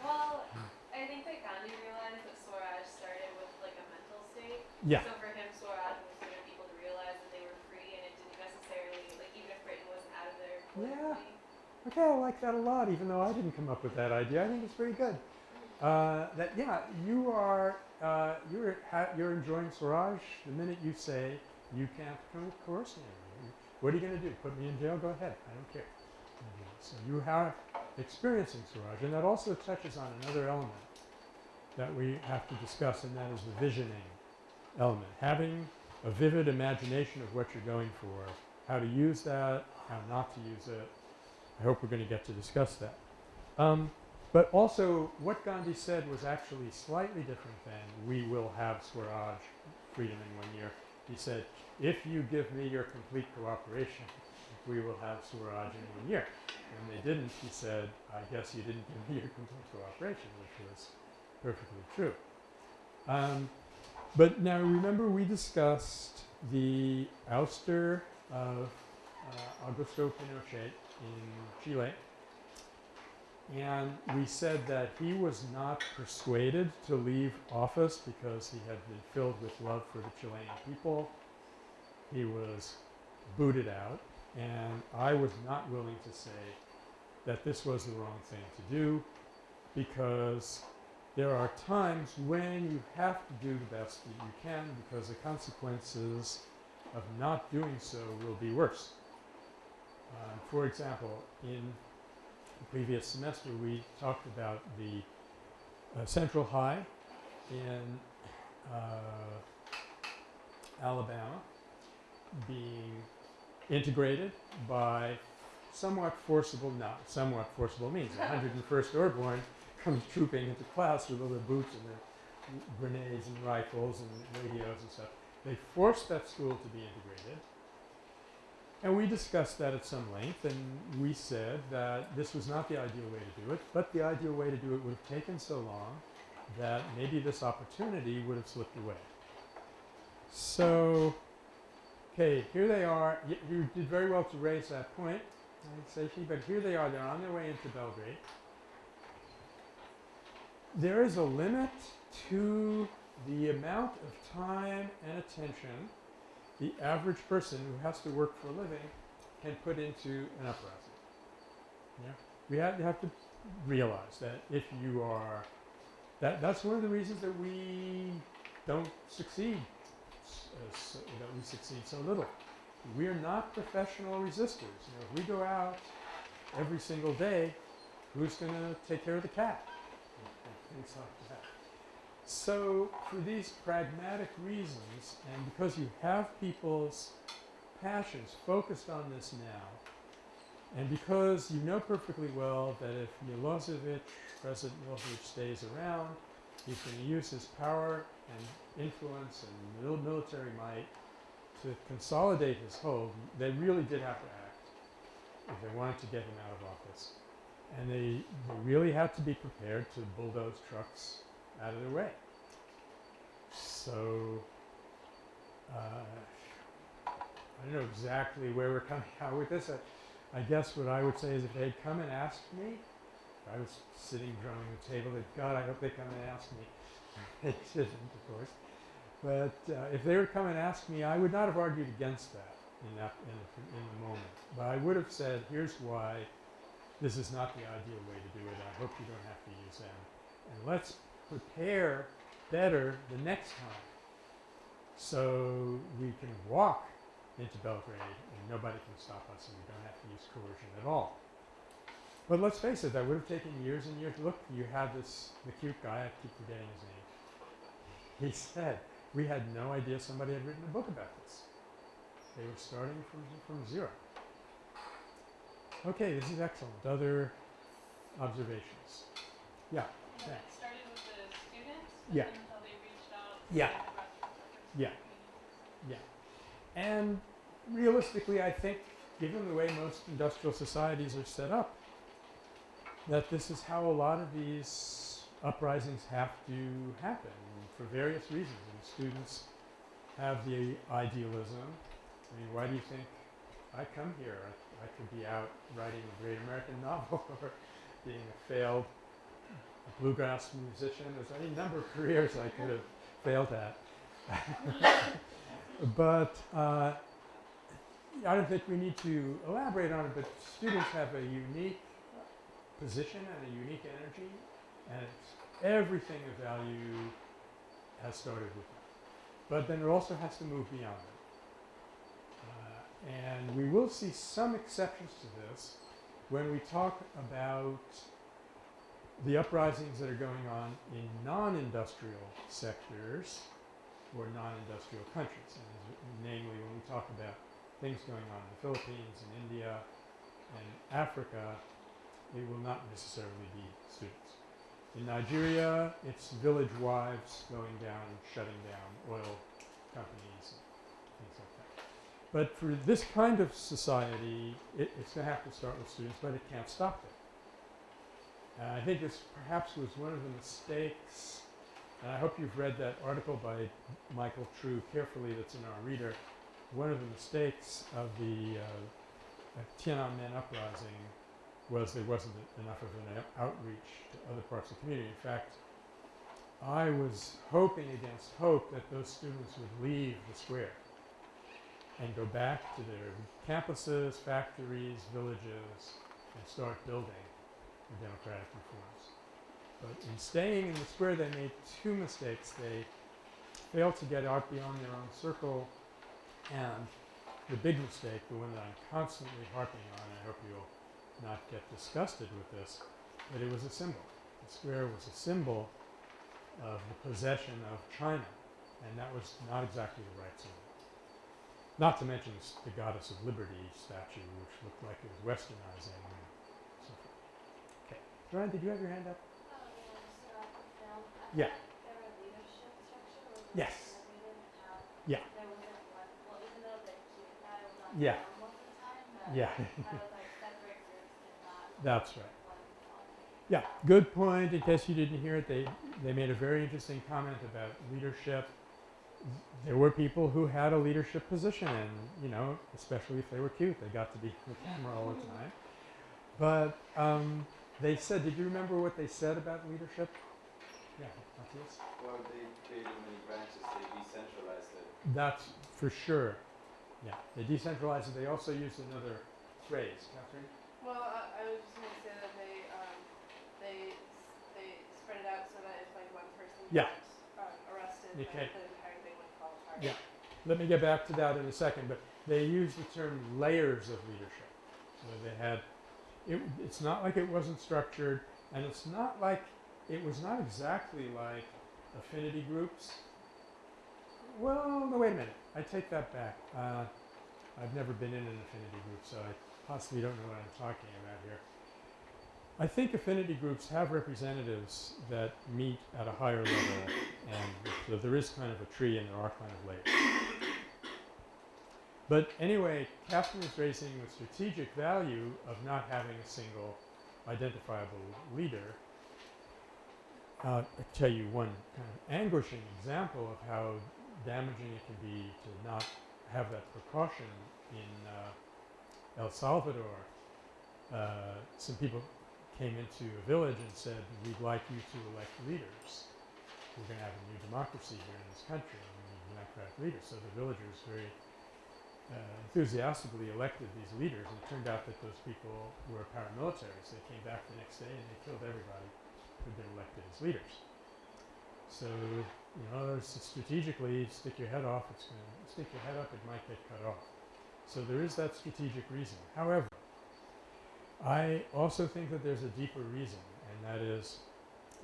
well, I think that Gandhi realized that Swaraj started with like a mental state. Yeah. So Yeah. Okay, I like that a lot, even though I didn't come up with that idea. I think it's pretty good. uh, that yeah, you are uh, you're you're enjoying Swaraj the minute you say you can't co- coerce me. What are you going to do? Put me in jail? Go ahead. I don't care. So you have experiencing Swaraj, and that also touches on another element that we have to discuss, and that is the visioning element. Having a vivid imagination of what you're going for, how to use that, how not to use it. I hope we're going to get to discuss that. Um, but also, what Gandhi said was actually slightly different than we will have Swaraj freedom in one year. He said, if you give me your complete cooperation, we will have Swaraj in one year. When they didn't, he said, I guess you didn't give me your complete cooperation, which was perfectly true. Um, but now remember we discussed the ouster of uh, Augusto Pinochet in Chile. And we said that he was not persuaded to leave office because he had been filled with love for the Chilean people. He was booted out. And I was not willing to say that this was the wrong thing to do because there are times when you have to do the best that you can because the consequences of not doing so will be worse. Uh, for example, in the previous semester we talked about the uh, Central High in uh, Alabama being integrated by somewhat forcible, not somewhat forcible means. The 101st Airborne comes trooping into class with all their boots and their grenades and rifles and radios and stuff. They forced that school to be integrated. And we discussed that at some length, and we said that this was not the ideal way to do it, but the ideal way to do it would have taken so long that maybe this opportunity would have slipped away. So, okay, here they are. Y- you did very well to raise that point, Seifi, but here they are. They're on their way into Belgrade. There is a limit to the amount of time and attention the average person who has to work for a living can put into an uprising. Yeah? We have, have to realize that if you are, that, that's one of the reasons that we don't succeed, uh, so, that we succeed so little. We are not professional resistors. You know, if we go out every single day, who's going to take care of the cat? And things like that. So, for these pragmatic reasons, and because you have people's passions focused on this now, and because you know perfectly well that if Milosevic, President Milosevic, stays around, he's going to use his power and influence and military might to consolidate his hold. They really did have to act if they wanted to get him out of office. And they, they really had to be prepared to bulldoze trucks out of the way. So, uh, I don't know exactly where we're coming <laughs> out with this. I, I guess what I would say is if they'd come and asked me, I was sitting drumming the table, God, I hope they come and ask me. <laughs> they didn't, of course. But uh, if they would come and ask me, I would not have argued against that in that in the, in the moment. But I would have said, here's why this is not the ideal way to do it. I hope you don't have to use them. And let's prepare better the next time so we can walk into Belgrade and nobody can stop us and we don't have to use coercion at all. But let's face it, that would have taken years and years. Look, you had this, the cute guy, I keep forgetting his name. He said, we had no idea somebody had written a book about this. They were starting from, from zero. Okay, this is excellent. Other observations? Yeah. Thanks. it started with the Yeah. until they reached out. Yeah. to the rest of the Yeah. And realistically, I think, given the way most industrial societies are set up, that this is how a lot of these uprisings have to happen for various reasons. And students have the idealism. I mean, why do you think I come here? I, I could be out writing a great American <laughs> novel or being a failed bluegrass musician. There's any number of careers I could have failed at. <laughs> but uh, I don't think we need to elaborate on it, but students have a unique position and a unique energy, and everything of value has started with them. But then it also has to move beyond it. Uh, and we will see some exceptions to this when we talk about the uprisings that are going on in non-industrial sectors or non-industrial countries. And namely, when we talk about things going on in the Philippines and India and Africa, it will not necessarily be students. In Nigeria, it's village wives going down shutting down oil companies and things like that. But for this kind of society, it, it's going to have to start with students, but it can't stop there. And I think this perhaps was one of the mistakes, and I hope you've read that article by Michael True carefully that's in our reader. One of the mistakes of the uh, uh, Tiananmen uprising was there wasn't enough of an outreach to other parts of the community. In fact, I was hoping against hope that those students would leave the square and go back to their campuses, factories, villages, and start building the democratic reforms. But in staying in the square, they made two mistakes. They failed to get out beyond their own circle, and the big mistake, the one that I'm constantly harping on, I hope you'll not get disgusted with this, but it was a symbol. The square was a symbol of the possession of China, and that was not exactly the right symbol. Not to mention the, goddess of liberty statue, which looked like it was westernizing. Joanne, did you have your hand up? Yeah, so I could film. I Yeah. thought There were leadership structure was Yes. we didn't have. Yeah. There wasn't one, well, even though the key guy was on Yeah. film most of the time, but Yeah. I was <laughs> like separate groups and not That's right. Yeah, good point. In case you didn't hear it, they, they made a very interesting comment about leadership. There were people who had a leadership position, and you know, especially if they were cute, they got to be on the camera all the time. But um, they said, did you remember what they said about leadership? Yeah, Matthias? Well, they created many branches, they decentralized it. That's for sure. Yeah, they decentralized it. They also used another phrase. Catherine? Well, I, I was just gonna say that they, um, they, they spread it out so that if like one person Yeah. got, um, arrested, You then the entire thing would fall apart. Yeah. Let me get back to that in a second, but they used the term layers of leadership. So they had, it, it's not like it wasn't structured, and it's not like, it was not exactly like affinity groups. Well, no, wait a minute. I take that back. Uh, I've never been in an affinity group, so I possibly don't know what I'm talking about here. I think affinity groups have representatives that meet at a higher level, and so there is kind of a tree and there are kind of layers. But anyway, Catherine is raising the strategic value of not having a single identifiable leader. Uh, I'll tell you one kind of anguishing example of how damaging it can be to not have that precaution in uh, El Salvador. Uh, some people came into a village and said, we'd like you to elect leaders. We're going to have a new democracy here in this country, and we need democratic leaders. So the villagers very uh, enthusiastically elected these leaders, and it turned out that those people were paramilitaries. They came back the next day and they killed everybody who'd been elected as leaders. So, you know, strategically stick your head off, it's going to stick your head up, it might get cut off. So there is that strategic reason. However, I also think that there's a deeper reason, and that is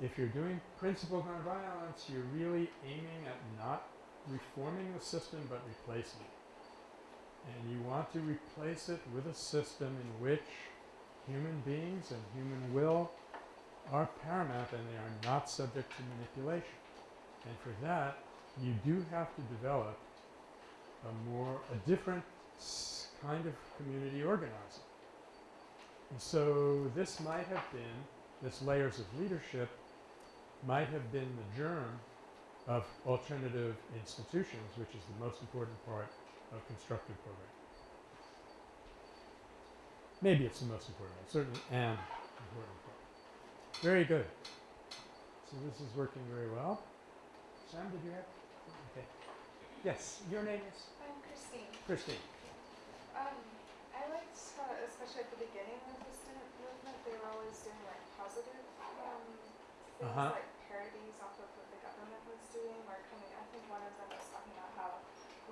if you're doing principled nonviolence, you're really aiming at not reforming the system but replacing it. And you want to replace it with a system in which human beings and human will are paramount and they are not subject to manipulation. And for that, you do have to develop a more, a different kind of community organizing. And so this might have been, this layers of leadership might have been the germ of alternative institutions, which is the most important part of constructive programming. Maybe it's the most important, one, certainly an important part. Very good. So this is working very well. Sam, did you have? Okay. Yes, your name is I'm Christine. Christine. Um, I liked, uh, especially at the beginning of the student movement, they were always doing like positive, um, things Uh-huh. like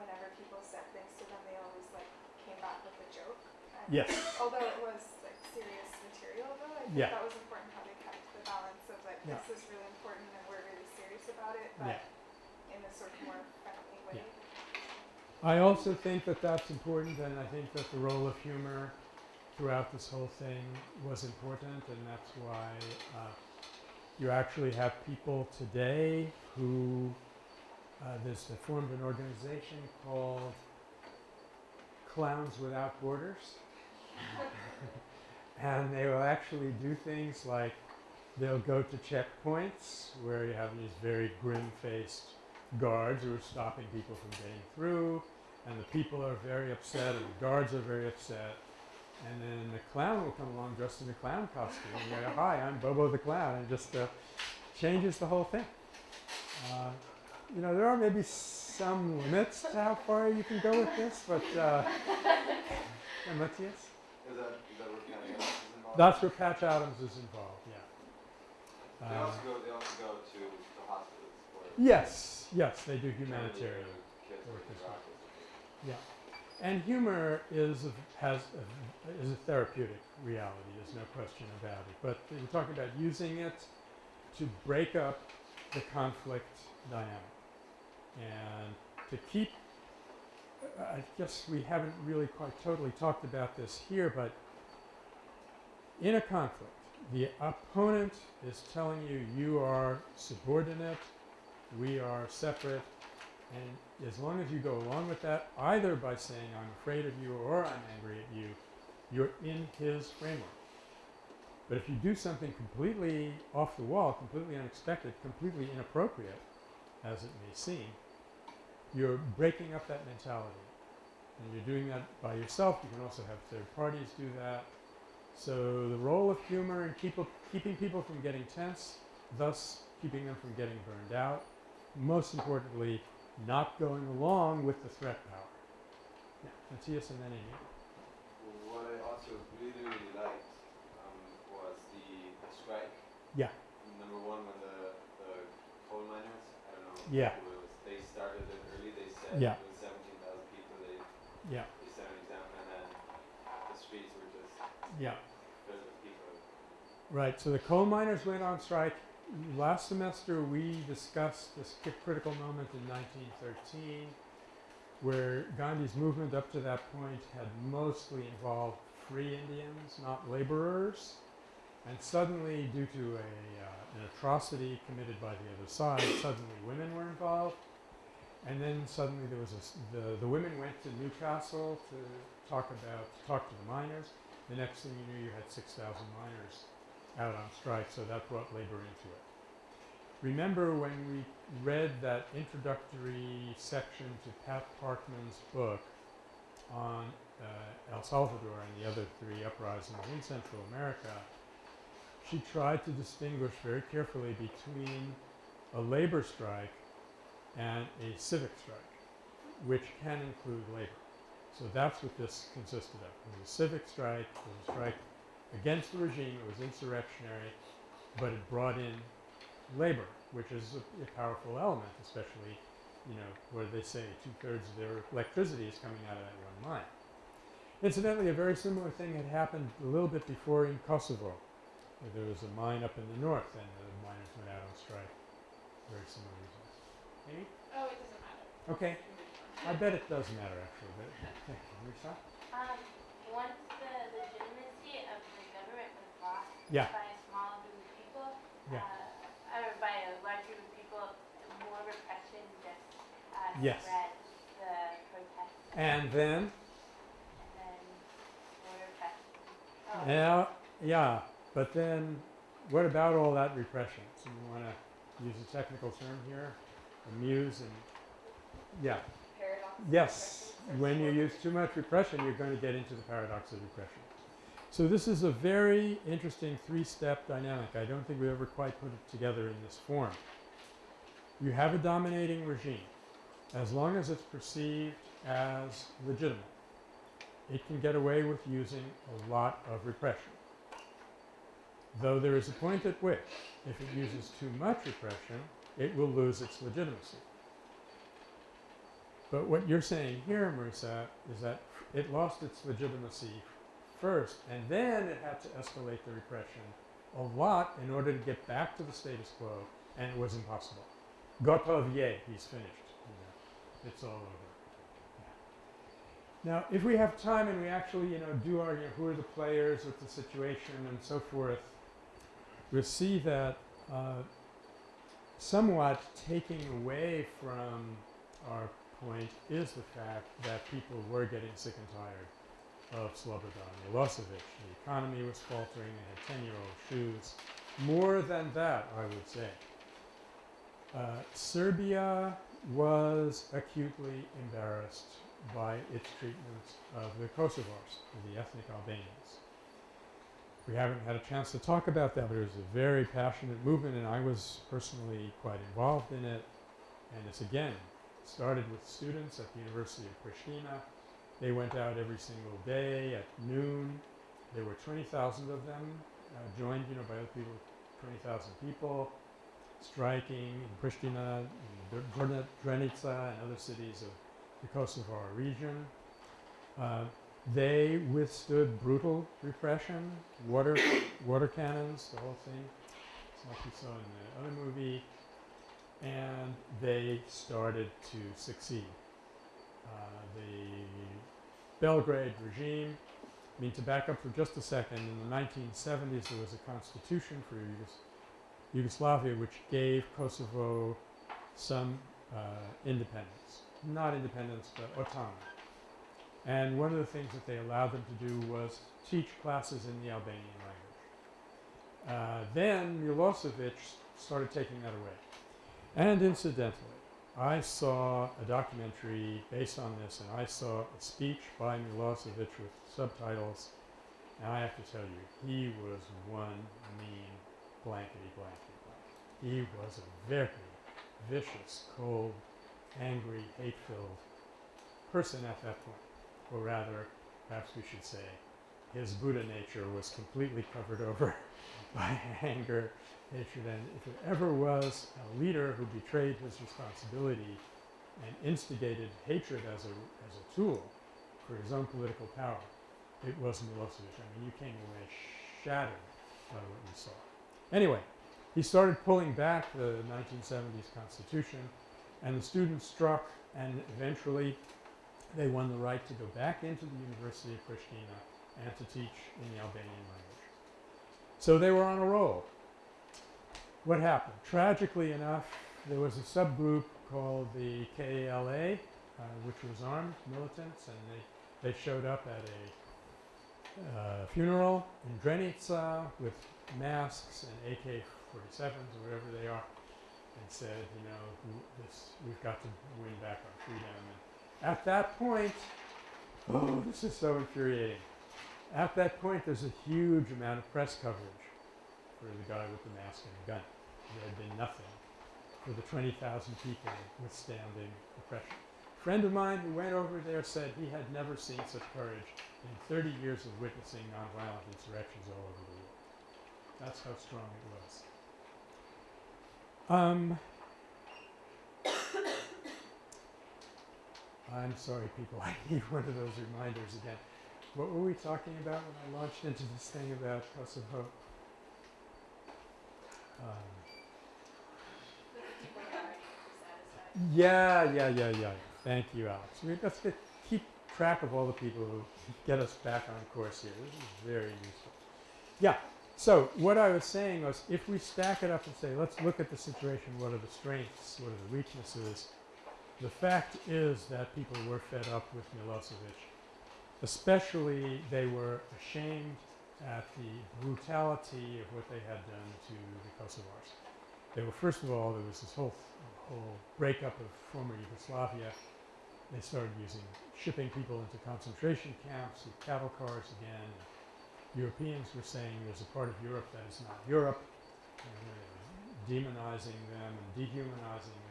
whenever people said things to them, they always like came back with a joke. And Yes. Although it was like serious material, though, I think Yeah. that was important how they kept the balance of like Yeah. this is really important and we're really serious about it, but Yeah. in a sort of more friendly way. I also think that that's important, and I think that the role of humor throughout this whole thing was important, and that's why uh, you actually have people today who uh, there's an organization called Clowns Without Borders, <laughs> and they will actually do things like they'll go to checkpoints where you have these very grim-faced guards who are stopping people from getting through, and the people are very upset, and the guards are very upset. And then the clown will come along dressed in a clown costume and go, "Hi, I'm Bobo the clown," and just uh, changes the whole thing. Uh, you know, there are maybe some limits to how far you can go with this, but uh, <laughs> Matthias? Is that, is that where Patty Adams is involved? That's where Patch Adams is involved. Yeah. They Uh, also go, they also go to the hospitals yes, yes, they do humanitarian. work as well. autism. And humor is a, has a, is a therapeutic reality. There's no question about it. But we're talking about using it to break up the conflict dynamic and to keep. I guess we haven't really quite totally talked about this here, but in a conflict, the opponent is telling you you are subordinate, we are separate, and as long as you go along with that, either by saying I'm afraid of you or I'm angry at you, you're in his framework. But if you do something completely off the wall, completely unexpected, completely inappropriate, as it may seem, you're breaking up that mentality. And you're doing that by yourself. You can also have third parties do that. So the role of humor in keep keeping people from getting tense, thus keeping them from getting burned out. Most importantly, not going along with the threat power. Yeah, Matthias and then Amy. What I also really, really liked um, was the, the strike. Yeah. Number one, when the, the coal miners, I don't know Yeah. it was, they started it early. They said Yeah. 17,000 people. They, Yeah, they set an example, and then the streets were just yeah. filled with people. Right, so the coal miners went on strike. Last semester we discussed this critical moment in 1913 where Gandhi's movement up to that point had mostly involved free Indians, not laborers. And suddenly, due to a, uh, an atrocity committed by the other side, suddenly women were involved. And then suddenly there was a the, the women went to Newcastle to talk about, to talk to the miners. The next thing you knew, you had 6,000 miners out on strike, so that brought labor into it. Remember when we read that introductory section to Pat Parkman's book on uh, El Salvador and the other three uprisings in Central America, she tried to distinguish very carefully between a labor strike and a civic strike, which can include labor. So that's what this consisted of. It was a civic strike, it was a strike against the regime, it was insurrectionary, but it brought in labor, which is a, a powerful element, especially, you know, where they say two-thirds of their electricity is coming out of that one mine. Incidentally, a very similar thing had happened a little bit before in Kosovo, where there was a mine up in the north and the miners went out on strike. Very similar results. Amy? Oh, it doesn't matter. Okay. I bet it does matter actually, but Lisa? Um, once the legitimacy of the government was lost Yeah. by a small group of people, Yeah. uh, or by a large group of people, more repression just uh, Yes. spread the protests, And then, and then more repression. Oh, yeah, yeah, but then what about all that repression? So you want to use a technical term here, amuse and, yeah. Paradox. Yes, when you use too much repression, you're going to get into the paradox of repression. So this is a very interesting three-step dynamic. I don't think we ever quite put it together in this form. You have a dominating regime. As long as it's perceived as legitimate, it can get away with using a lot of repression. Though there is a point at which, if it uses too much repression, it will lose its legitimacy. But what you're saying here, Marisa, is that it lost its legitimacy first, and then it had to escalate the repression a lot in order to get back to the status quo, and it was impossible. Gotov, je, he's finished. You know, it's all over. Now, if we have time and we actually, you know, do know, who are the players, what's the situation, and so forth, we'll see that uh, somewhat taking away from our point is the fact that people were getting sick and tired of Slobodan Milosevic. The economy was faltering, they had 10-year-old shoes. More than that, I would say. Uh, Serbia was acutely embarrassed by its treatment of the Kosovars, the ethnic Albanians. We haven't had a chance to talk about that, but it was a very passionate movement, and I was personally quite involved in it. And it's again started with students at the University of Pristina. They went out every single day at noon. There were 20,000 of them uh, joined, you know, by other people, 20,000 people striking in Pristina, in Drenica, and other cities of the Kosovar region. Uh, they withstood brutal repression, water, water cannons, the whole thing. It's like you saw in the other movie. And they started to succeed. Uh, the Belgrade regime, I mean, to back up for just a second, in the 1970s there was a constitution for Yugos Yugoslavia which gave Kosovo some uh, independence. Not independence, but autonomy. And one of the things that they allowed them to do was teach classes in the Albanian language. Uh, then Milosevic started taking that away. And incidentally, I saw a documentary based on this, and I saw a speech by Milosevic with subtitles. And I have to tell you, he was one mean blankety blankety blank. He was a very vicious, cold, angry, hate-filled person at that point. Or rather, perhaps we should say, his Buddha nature was completely covered <laughs> over by anger, hatred, and if there ever was a leader who betrayed his responsibility and instigated hatred as a, as a tool for his own political power, it was Milosevic. I mean, you came away shattered by what you saw. Anyway, he started pulling back the 1970s constitution, and the students struck, and eventually they won the right to go back into the University of Pristina and to teach in the Albanian language. So they were on a roll. What happened? Tragically enough, there was a subgroup called the KLA, uh, which was armed militants, and they, they showed up at a uh, funeral in Drenica with masks and AK-47s or whatever they are, and said, you know, this, we've got to win back our freedom. And at that point, oh, this is so infuriating. At that point, there's a huge amount of press coverage for the guy with the mask and the gun. There had been nothing for the 20,000 people withstanding oppression. A friend of mine who went over there said he had never seen such courage in 30 years of witnessing nonviolent insurrections all over the world. That's how strong it was. Um, I'm sorry, people. <laughs> I need one of those reminders again. What were we talking about when I launched into this thing about House Kosovo? Um, yeah, yeah, yeah, yeah. Thank you, Alex. We let's get, keep track of all the people who get us back on course here. This is very useful. Yeah. So what I was saying was, if we stack it up and say, let's look at the situation. What are the strengths? What are the weaknesses? The fact is that people were fed up with Milosevic. Especially, they were ashamed at the brutality of what they had done to the Kosovars. They were, first of all, there was this whole, whole breakup of former Yugoslavia. They started using, shipping people into concentration camps with cattle cars again. Europeans were saying there's a part of Europe that is not Europe, and uh, demonizing them and dehumanizing them.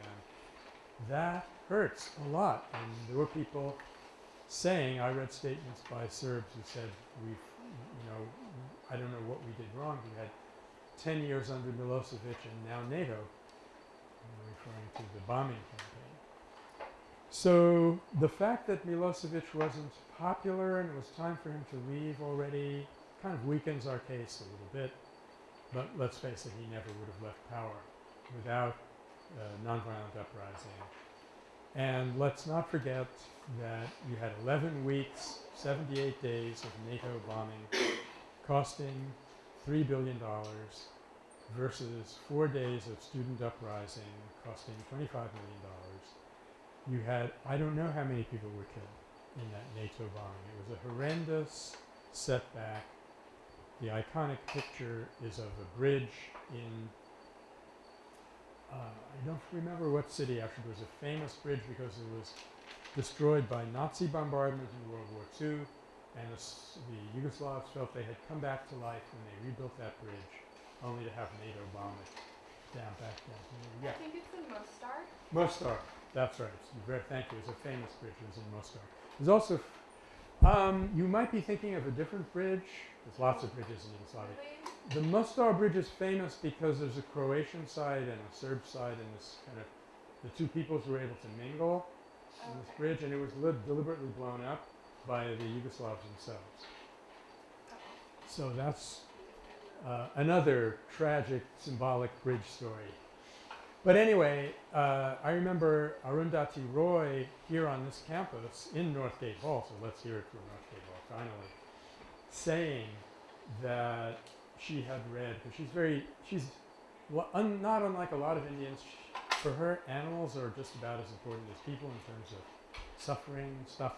That hurts a lot. And there were people saying, I read statements by Serbs who said, we've, you know, I don't know what we did wrong. We had 10 years under Milosevic and now NATO, referring to the bombing campaign. So the fact that Milosevic wasn't popular and it was time for him to leave already kind of weakens our case a little bit. But let's face it, he never would have left power without uh, nonviolent uprising. And let's not forget that you had 11 weeks, 78 days of NATO bombing costing $3 billion versus four days of student uprising costing $25 million. You had, I don't know how many people were killed in that NATO bombing. It was a horrendous setback. The iconic picture is of a bridge in, uh, I don't remember what city actually. It was a famous bridge because it was destroyed by Nazi bombardment in World War II and the, the Yugoslavs felt they had come back to life when they rebuilt that bridge only to have NATO bomb it down back down. Yeah. I think it's in Mostar. Mostar. That's right. Very, thank you. It's a famous bridge. It was in Mostar. There's also, um, you might be thinking of a different bridge. There's lots of bridges in Yugoslavia. The Mostar Bridge is famous because there's a Croatian side and a Serb side, and this kind of the two peoples were able to mingle on this bridge, and it was deliberately blown up by the Yugoslavs themselves. So that's uh, another tragic, symbolic bridge story. But anyway, uh, I remember Arundhati Roy here on this campus in Northgate Hall, so let's hear it from Northgate Hall finally, saying that she had read, because she's very, she's un, not unlike a lot of Indians, for her, animals are just about as important as people in terms of suffering and stuff.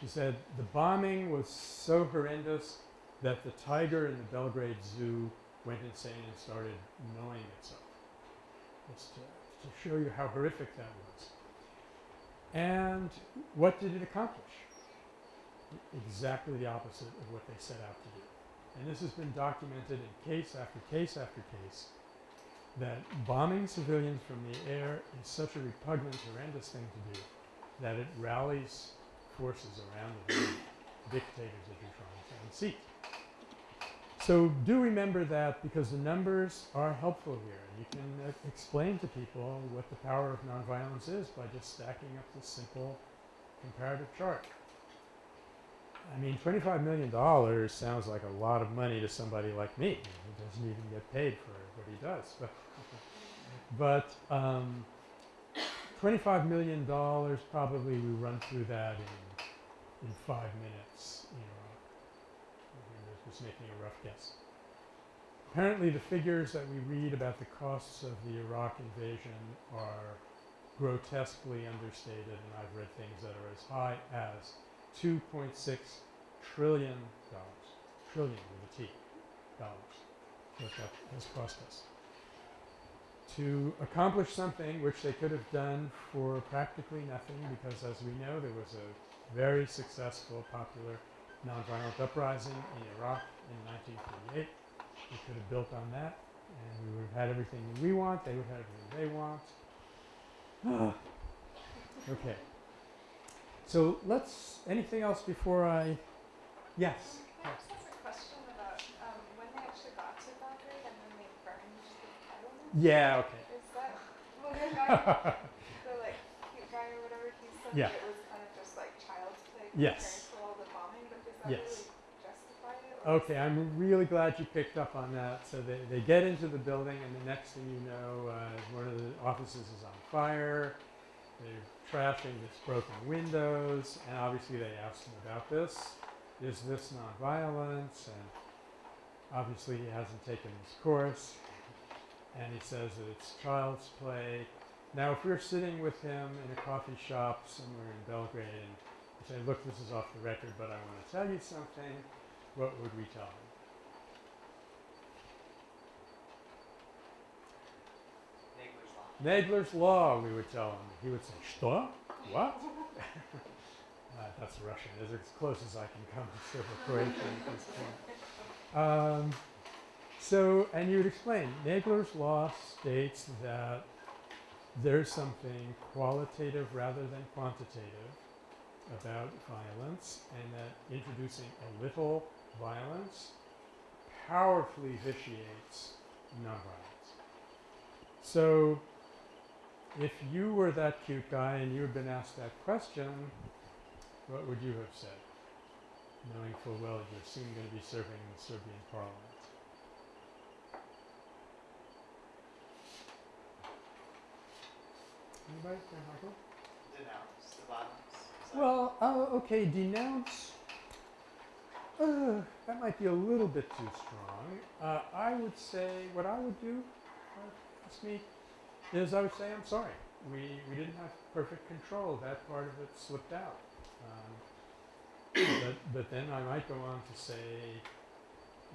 She said the bombing was so horrendous that the tiger in the Belgrade Zoo went insane and started gnawing itself. To, to show you how horrific that was. And what did it accomplish? Exactly the opposite of what they set out to do. And this has been documented in case after case after case that bombing civilians from the air is such a repugnant, horrendous thing to do that it rallies forces around the dictators that you're trying to unseat. So do remember that because the numbers are helpful here. You can uh, explain to people what the power of nonviolence is by just stacking up this simple comparative chart. I mean, $25 million sounds like a lot of money to somebody like me who doesn't even get paid for what he does. But, <laughs> but um, $25 million, probably we run through that in, in five minutes. Just making a rough guess. Apparently, the figures that we read about the costs of the Iraq invasion are grotesquely understated, and I've read things that are as high as 2.6 trillion dollars, trillion with a T, dollars, what that has cost us. To accomplish something which they could have done for practically nothing, because as we know, there was a very successful, popular nonviolent uprising in Iraq in 1948. We could have built on that, and we would have had everything we want. They would have everything they want. <sighs> okay. So let's. Anything else before I? Yes. Can I just ask a question about um, when they actually got to Belgrade and then they burned the settlement? Yeah. Okay. Is that well, the guy, <laughs> the like cute guy or whatever, he said Yeah. it was kind of just like child's play Yes. compared to all the bombing, but does that Yes. Okay, I'm really glad you picked up on that. So they, they get into the building, and the next thing you know, uh, one of the offices is on fire. They're trashing this broken windows, and obviously they ask him about this. Is this nonviolence? And obviously he hasn't taken this course, and he says that it's child's play. Now, if we're sitting with him in a coffee shop somewhere in Belgrade, and say, "Look, this is off the record, but I want to tell you something," what would we tell him? Nagler's Law. Nagler's Law, we would tell him. He would say, Что? What? <laughs> uh, that's Russian. It's as close as I can come to Serbo-Croatian at this point. Um, so, and you would explain, Nagler's Law states that there's something qualitative rather than quantitative about violence, and that introducing a little violence powerfully vitiates nonviolence. So, if you were that cute guy and you had been asked that question, what would you have said? Knowing full well you're soon going to be serving in the Serbian parliament. Anybody? Michael? Denounce the violence. Is that- Well, uh, okay, denounce. Uh, that might be a little bit too strong. Uh, I would say what I would do, me, is I would say I'm sorry. We we didn't have perfect control. That part of it slipped out. Um, but but then I might go on to say,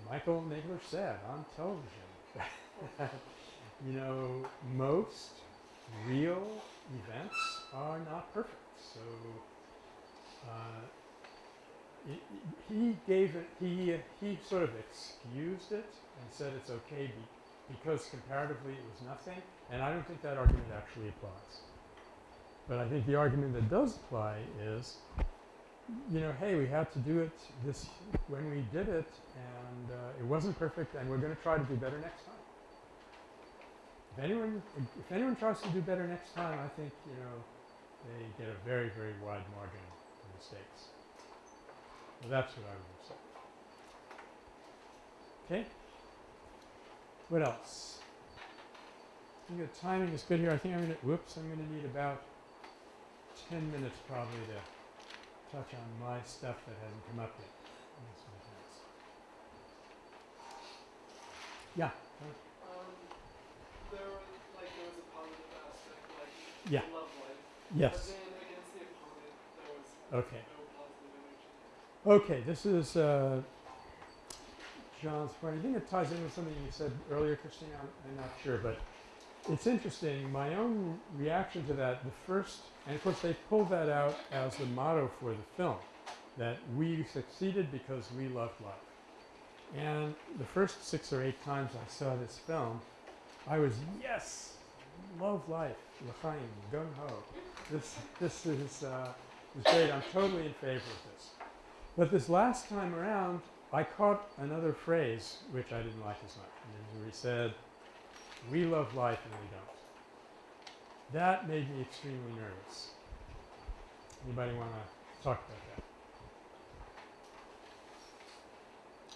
Michael Nagler said on television, you know, most real events are not perfect. So uh, he, gave it. He he sort of excused it and said it's okay be, because comparatively it was nothing. And I don't think that argument actually applies. But I think the argument that does apply is, you know, hey, we had to do it this when we did it, and uh, it wasn't perfect, and we're going to try to do better next time. If anyone, if anyone tries to do better next time, I think you know they get a very, very wide margin of mistakes. Well, that's what I would say. Okay. What else? I think the timing is good here. I think I'm going to, whoops, I'm going to need about 10 minutes probably to touch on my stuff that hasn't come up yet. That's my chance. Yeah. Um, there like, there was a positive aspect, like, Yeah. love life. Yes. But then against the opponent, there was Okay. Okay, this is uh, John's point. I think it ties in with something you said earlier, Christine. I'm, I'm not sure, but it's interesting. My own reaction to that, the first, and of course they pulled that out as the motto for the film, that we succeeded because we loved life. And the first six or eight times I saw this film, I was yes, love life, l'chaim, gung ho. This this is uh, is great. I'm totally in favor of this. But this last time around, I caught another phrase which I didn't like as much. And he said, "We love life and we don't." That made me extremely nervous. Anybody want to talk about that?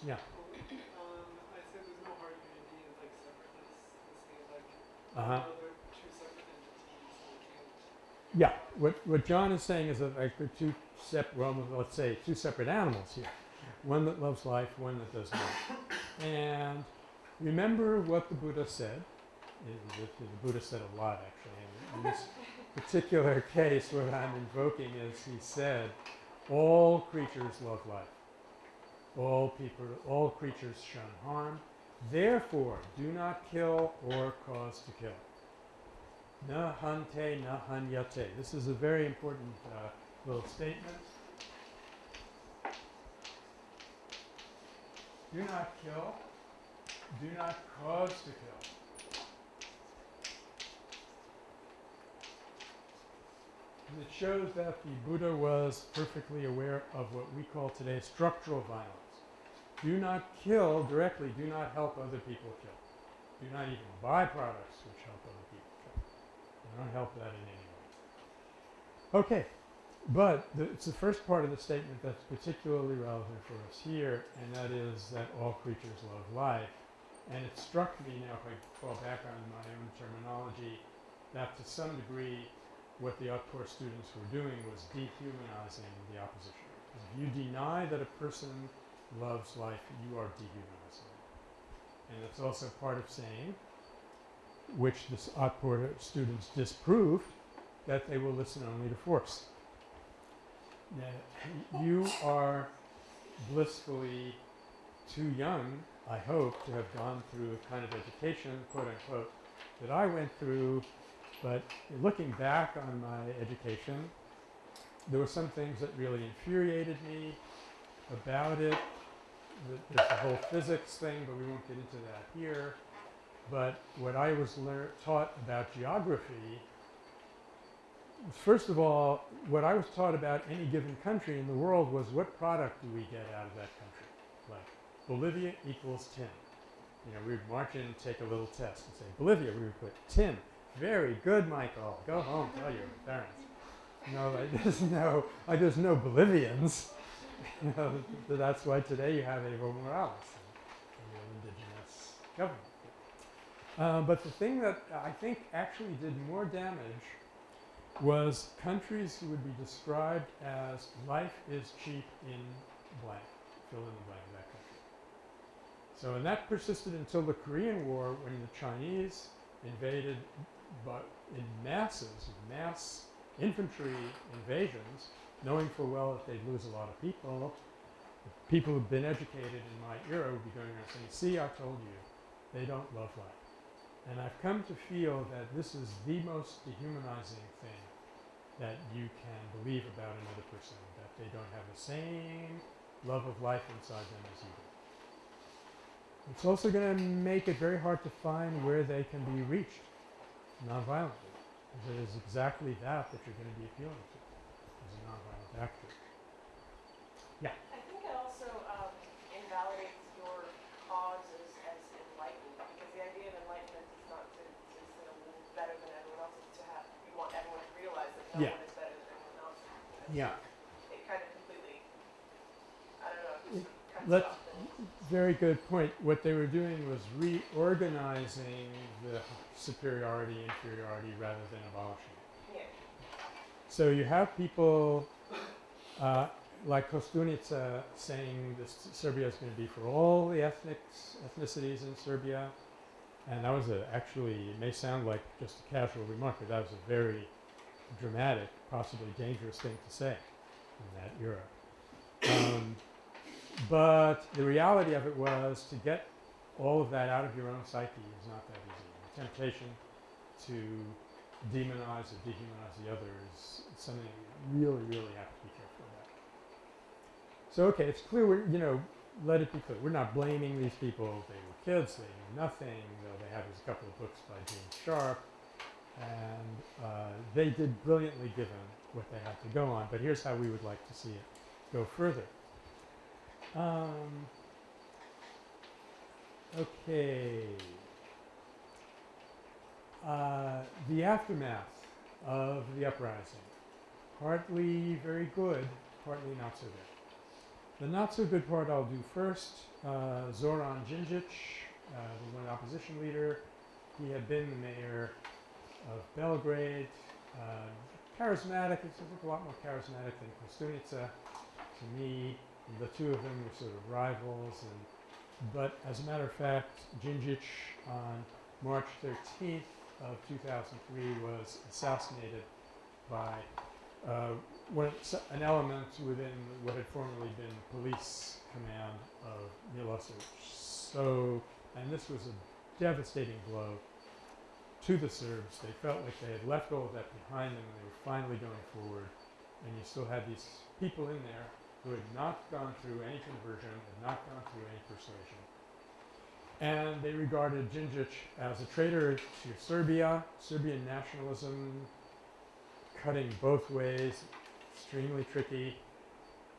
Yeah. Um, I said there's no hard unity, like separateness, this thing like, Uh huh. oh, they're two separate entities, so we can't. Yeah, what, what John is saying is that like the two sep- well, let's say two separate animals here. One that loves life, one that does not. And remember what the Buddha said. The, the Buddha said a lot actually. In this particular case, what I'm invoking is he said, all creatures love life. All people, all creatures shun harm. Therefore, do not kill or cause to kill. Na hante, na hanyate. This is a very important uh, little statement. Do not kill. Do not cause to kill. It shows that the Buddha was perfectly aware of what we call today structural violence. Do not kill directly, do not help other people kill. Do not even buy products which help other people. Do not help that in any way. Okay, but the, it's the first part of the statement that's particularly relevant for us here, and that is that all creatures love life. And it struck me now, if I fall back on my own terminology, that to some degree what the Otpor students were doing was dehumanizing the opposition. If you deny that a person loves life, you are dehumanizing. And it's also part of saying, which the Otpor students disproved, that they will listen only to force. Now, you are blissfully too young, I hope, to have gone through a kind of education, quote unquote, that I went through. But looking back on my education, there were some things that really infuriated me about it. There's the whole physics thing, but we won't get into that here. But what I was taught about geography, first of all, what I was taught about any given country in the world was what product do we get out of that country? Like Bolivia equals tin. You know, we would march in and take a little test and say, Bolivia, we would put tin. Very good, Michael. Go home, tell your parents. No, <laughs> there's no, there's no Bolivians. <laughs> you know, that's why today you have Evo Morales and your indigenous government. Uh, but the thing that I think actually did more damage was countries who would be described as life is cheap in blank, fill in the blank of that country. So and that persisted until the Korean War when the Chinese invaded but in masses, mass infantry invasions, knowing full well that they'd lose a lot of people. People who've been educated in my era would be going around saying, see, I told you, they don't love life. And I've come to feel that this is the most dehumanizing thing that you can believe about another person, that they don't have the same love of life inside them as you do. It's also going to make it very hard to find where they can be reached nonviolently. Because it is exactly that that you're going to be appealing to as a nonviolent actor. I think it also um, invalidates your cause as, as enlightened, because the idea of enlightenment is not to, to sort of live better than everyone else, it's to have, you want everyone to realize that no Yeah. one is better than everyone else. And Yeah. It kind of completely, I don't know, It- just cuts let-. Very good point. What they were doing was reorganizing the superiority, inferiority rather than abolishing it. Yeah. So you have people uh, like Kostunica saying this Serbia is going to be for all the ethnics, ethnicities in Serbia. And that was a, actually, it may sound like just a casual remark, but that was a very dramatic, possibly dangerous thing to say in that era. Um, but the reality of it was to get all of that out of your own psyche is not that easy. The temptation to demonize or dehumanize the other is something you really, really have to be careful about. So, okay, it's clear, we're, you know, let it be clear. We're not blaming these people. They were kids. They knew nothing. They have these couple of books by Gene Sharp. And uh, they did brilliantly given what they had to go on. But here's how we would like to see it go further. Um, okay. Uh, the aftermath of the uprising. Partly very good, partly not so good. The not so good part I'll do first. Uh, Zoran Djindjic, uh, the one opposition leader, he had been the mayor of Belgrade. Uh, charismatic, he's a lot more charismatic than Kostunica to me. The two of them were sort of rivals. And, but as a matter of fact, Djindjic on March 13th of 2003 was assassinated by uh, an element within what had formerly been police command of Milosevic. So, and this was a devastating blow to the Serbs. They felt like they had left all of that behind them and they were finally going forward. And you still had these people in there who had not gone through any conversion, had not gone through any persuasion. And they regarded Djindjic as a traitor to Serbia, Serbian nationalism, cutting both ways, extremely tricky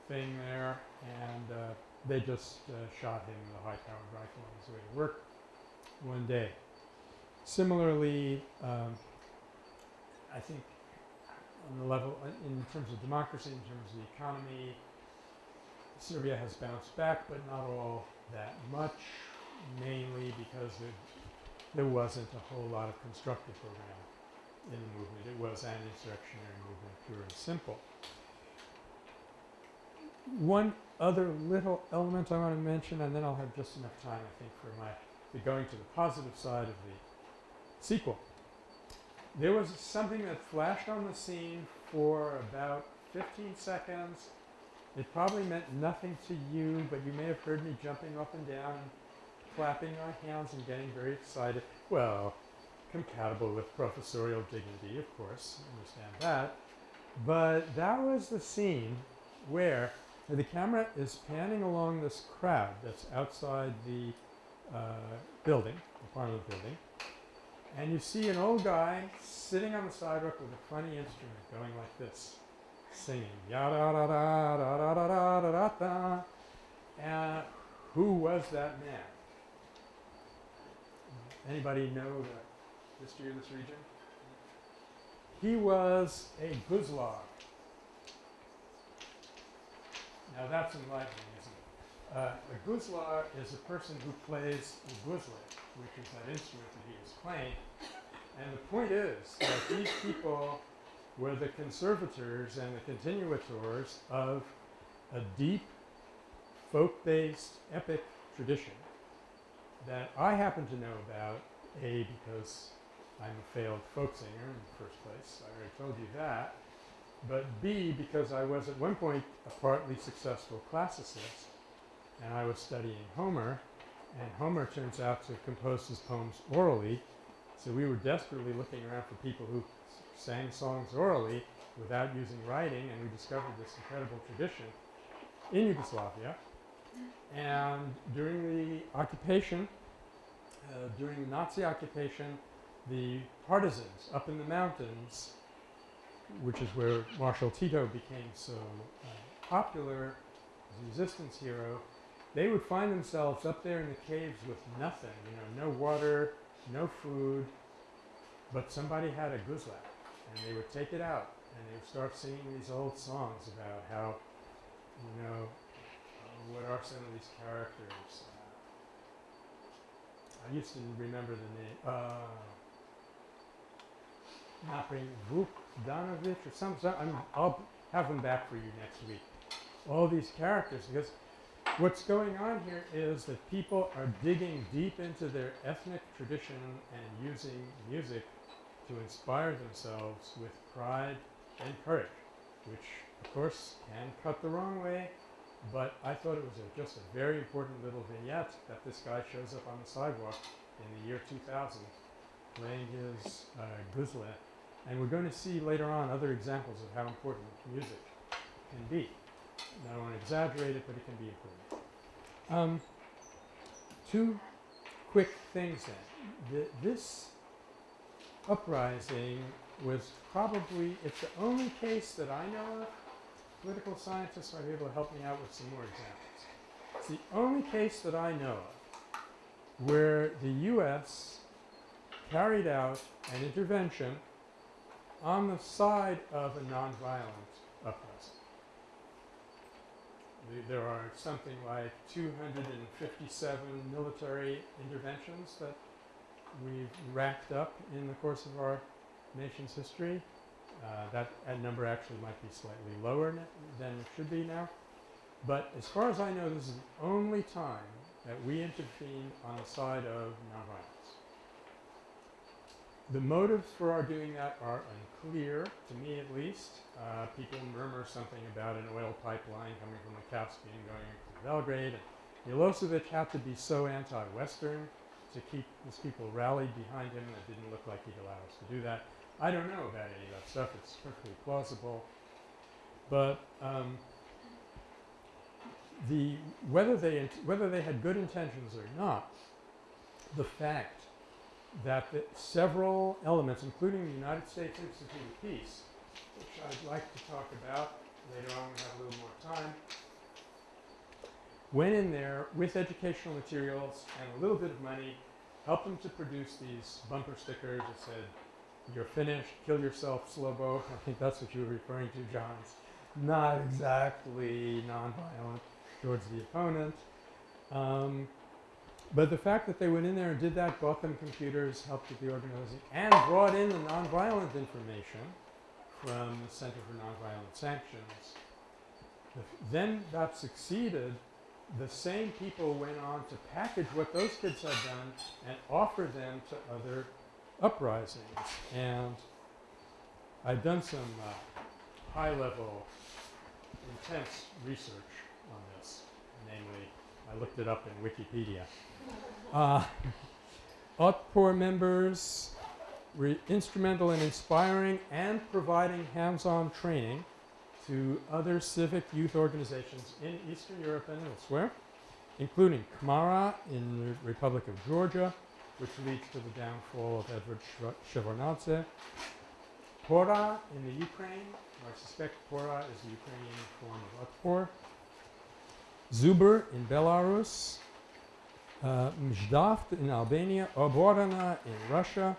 thing there. And uh, they just uh, shot him with a high-powered rifle on his way to work one day. Similarly, um, I think on the level, in terms of democracy, in terms of the economy, Serbia has bounced back, but not all that much, mainly because there, there wasn't a whole lot of constructive program in the movement. It was an insurrectionary movement, pure and simple. One other little element I want to mention, and then I'll have just enough time, I think, for my for going to the positive side of the sequel. There was something that flashed on the scene for about 15 seconds. It probably meant nothing to you, but you may have heard me jumping up and down and clapping my hands and getting very excited. Well, compatible with professorial dignity, of course, understand that. But that was the scene where the camera is panning along this crowd that's outside the uh, building, the Parliament building, and you see an old guy sitting on the sidewalk with a funny instrument going like this, singing ya da da da da da da da da da da. And who was that man? Anybody know the history of this region? he was a guzlar. Now that's enlightening? Uh, a guzlar is a person who plays the guzle, which is that instrument that he is playing. And the point is that these people were the conservators and the continuators of a deep, folk-based, epic tradition that I happen to know about, A, because I'm a failed folk singer in the first place, I already told you that, but B, because I was at one point a partly successful classicist, and I was studying Homer, and Homer turns out to have composed his poems orally, so we were desperately looking around for people who sang songs orally without using writing, and we discovered this incredible tradition in Yugoslavia. And during the occupation, uh, during the Nazi occupation, the partisans up in the mountains, which is where Marshal Tito became so uh, popular as a resistance hero, they would find themselves up there in the caves with nothing, you know, no water, no food, but somebody had a guzlak, and they would take it out and they would start singing these old songs about how, you know, what are some of these characters. Uh, I used to remember the name. Uh, bring Vuk or some. some I'll have them back for you next week. All these characters, because what's going on here is that people are digging deep into their ethnic tradition and using music to inspire themselves with pride and courage, which of course can cut the wrong way, but I thought it was a, just a very important little vignette that this guy shows up on the sidewalk in the year 2000 playing his uh, guzle. And we're going to see later on other examples of how important music can be. I don't want to exaggerate it, but it can be important. Um, two quick things then. The, this uprising was probably, it's the only case that I know of, political scientists might be able to help me out with some more examples. It's the only case that I know of where the U.S. carried out an intervention on the side of a nonviolent uprising. The, there are something like 257 military interventions that we've racked up in the course of our nation's history. Uh, that, that number actually might be slightly lower than it should be now. But as far as I know, this is the only time that we intervened on the side of nonviolence. The motives for our doing that are unclear, to me at least. Uh, people murmur something about an oil pipeline coming from the Caspian going to Belgrade. Milosevic had to be so anti-Western to keep his people rallied behind him It didn't look like he'd allow us to do that. I don't know about any of that stuff. It's perfectly plausible. But um, the whether they whether they had good intentions or not, the fact that several elements, including the United States Institute of Peace, which I'd like to talk about later on, we have a little more time, went in there with educational materials and a little bit of money, helped them to produce these bumper stickers that said, you're finished, kill yourself, Slobo. I think that's what you were referring to, John. It's not exactly nonviolent towards the opponent. Um, but the fact that they went in there and did that, bought them computers, helped with the organizing, and brought in the nonviolent information from the Center for Nonviolent Sanctions. then that succeeded. The same people went on to package what those kids had done and offer them to other uprisings. And I've done some uh, high-level, intense research on this. Namely, I looked it up in Wikipedia. Uh, members were instrumental in inspiring and providing hands-on training to other civic youth organizations in Eastern Europe and elsewhere, including KMARA in the Republic of Georgia, which leads to the downfall of Edward Shevardnadze. Pora in the Ukraine, I suspect Pora is the Ukrainian form of Otpor. Zubr in Belarus, uh, Mjaft in Albania, Oborona in Russia,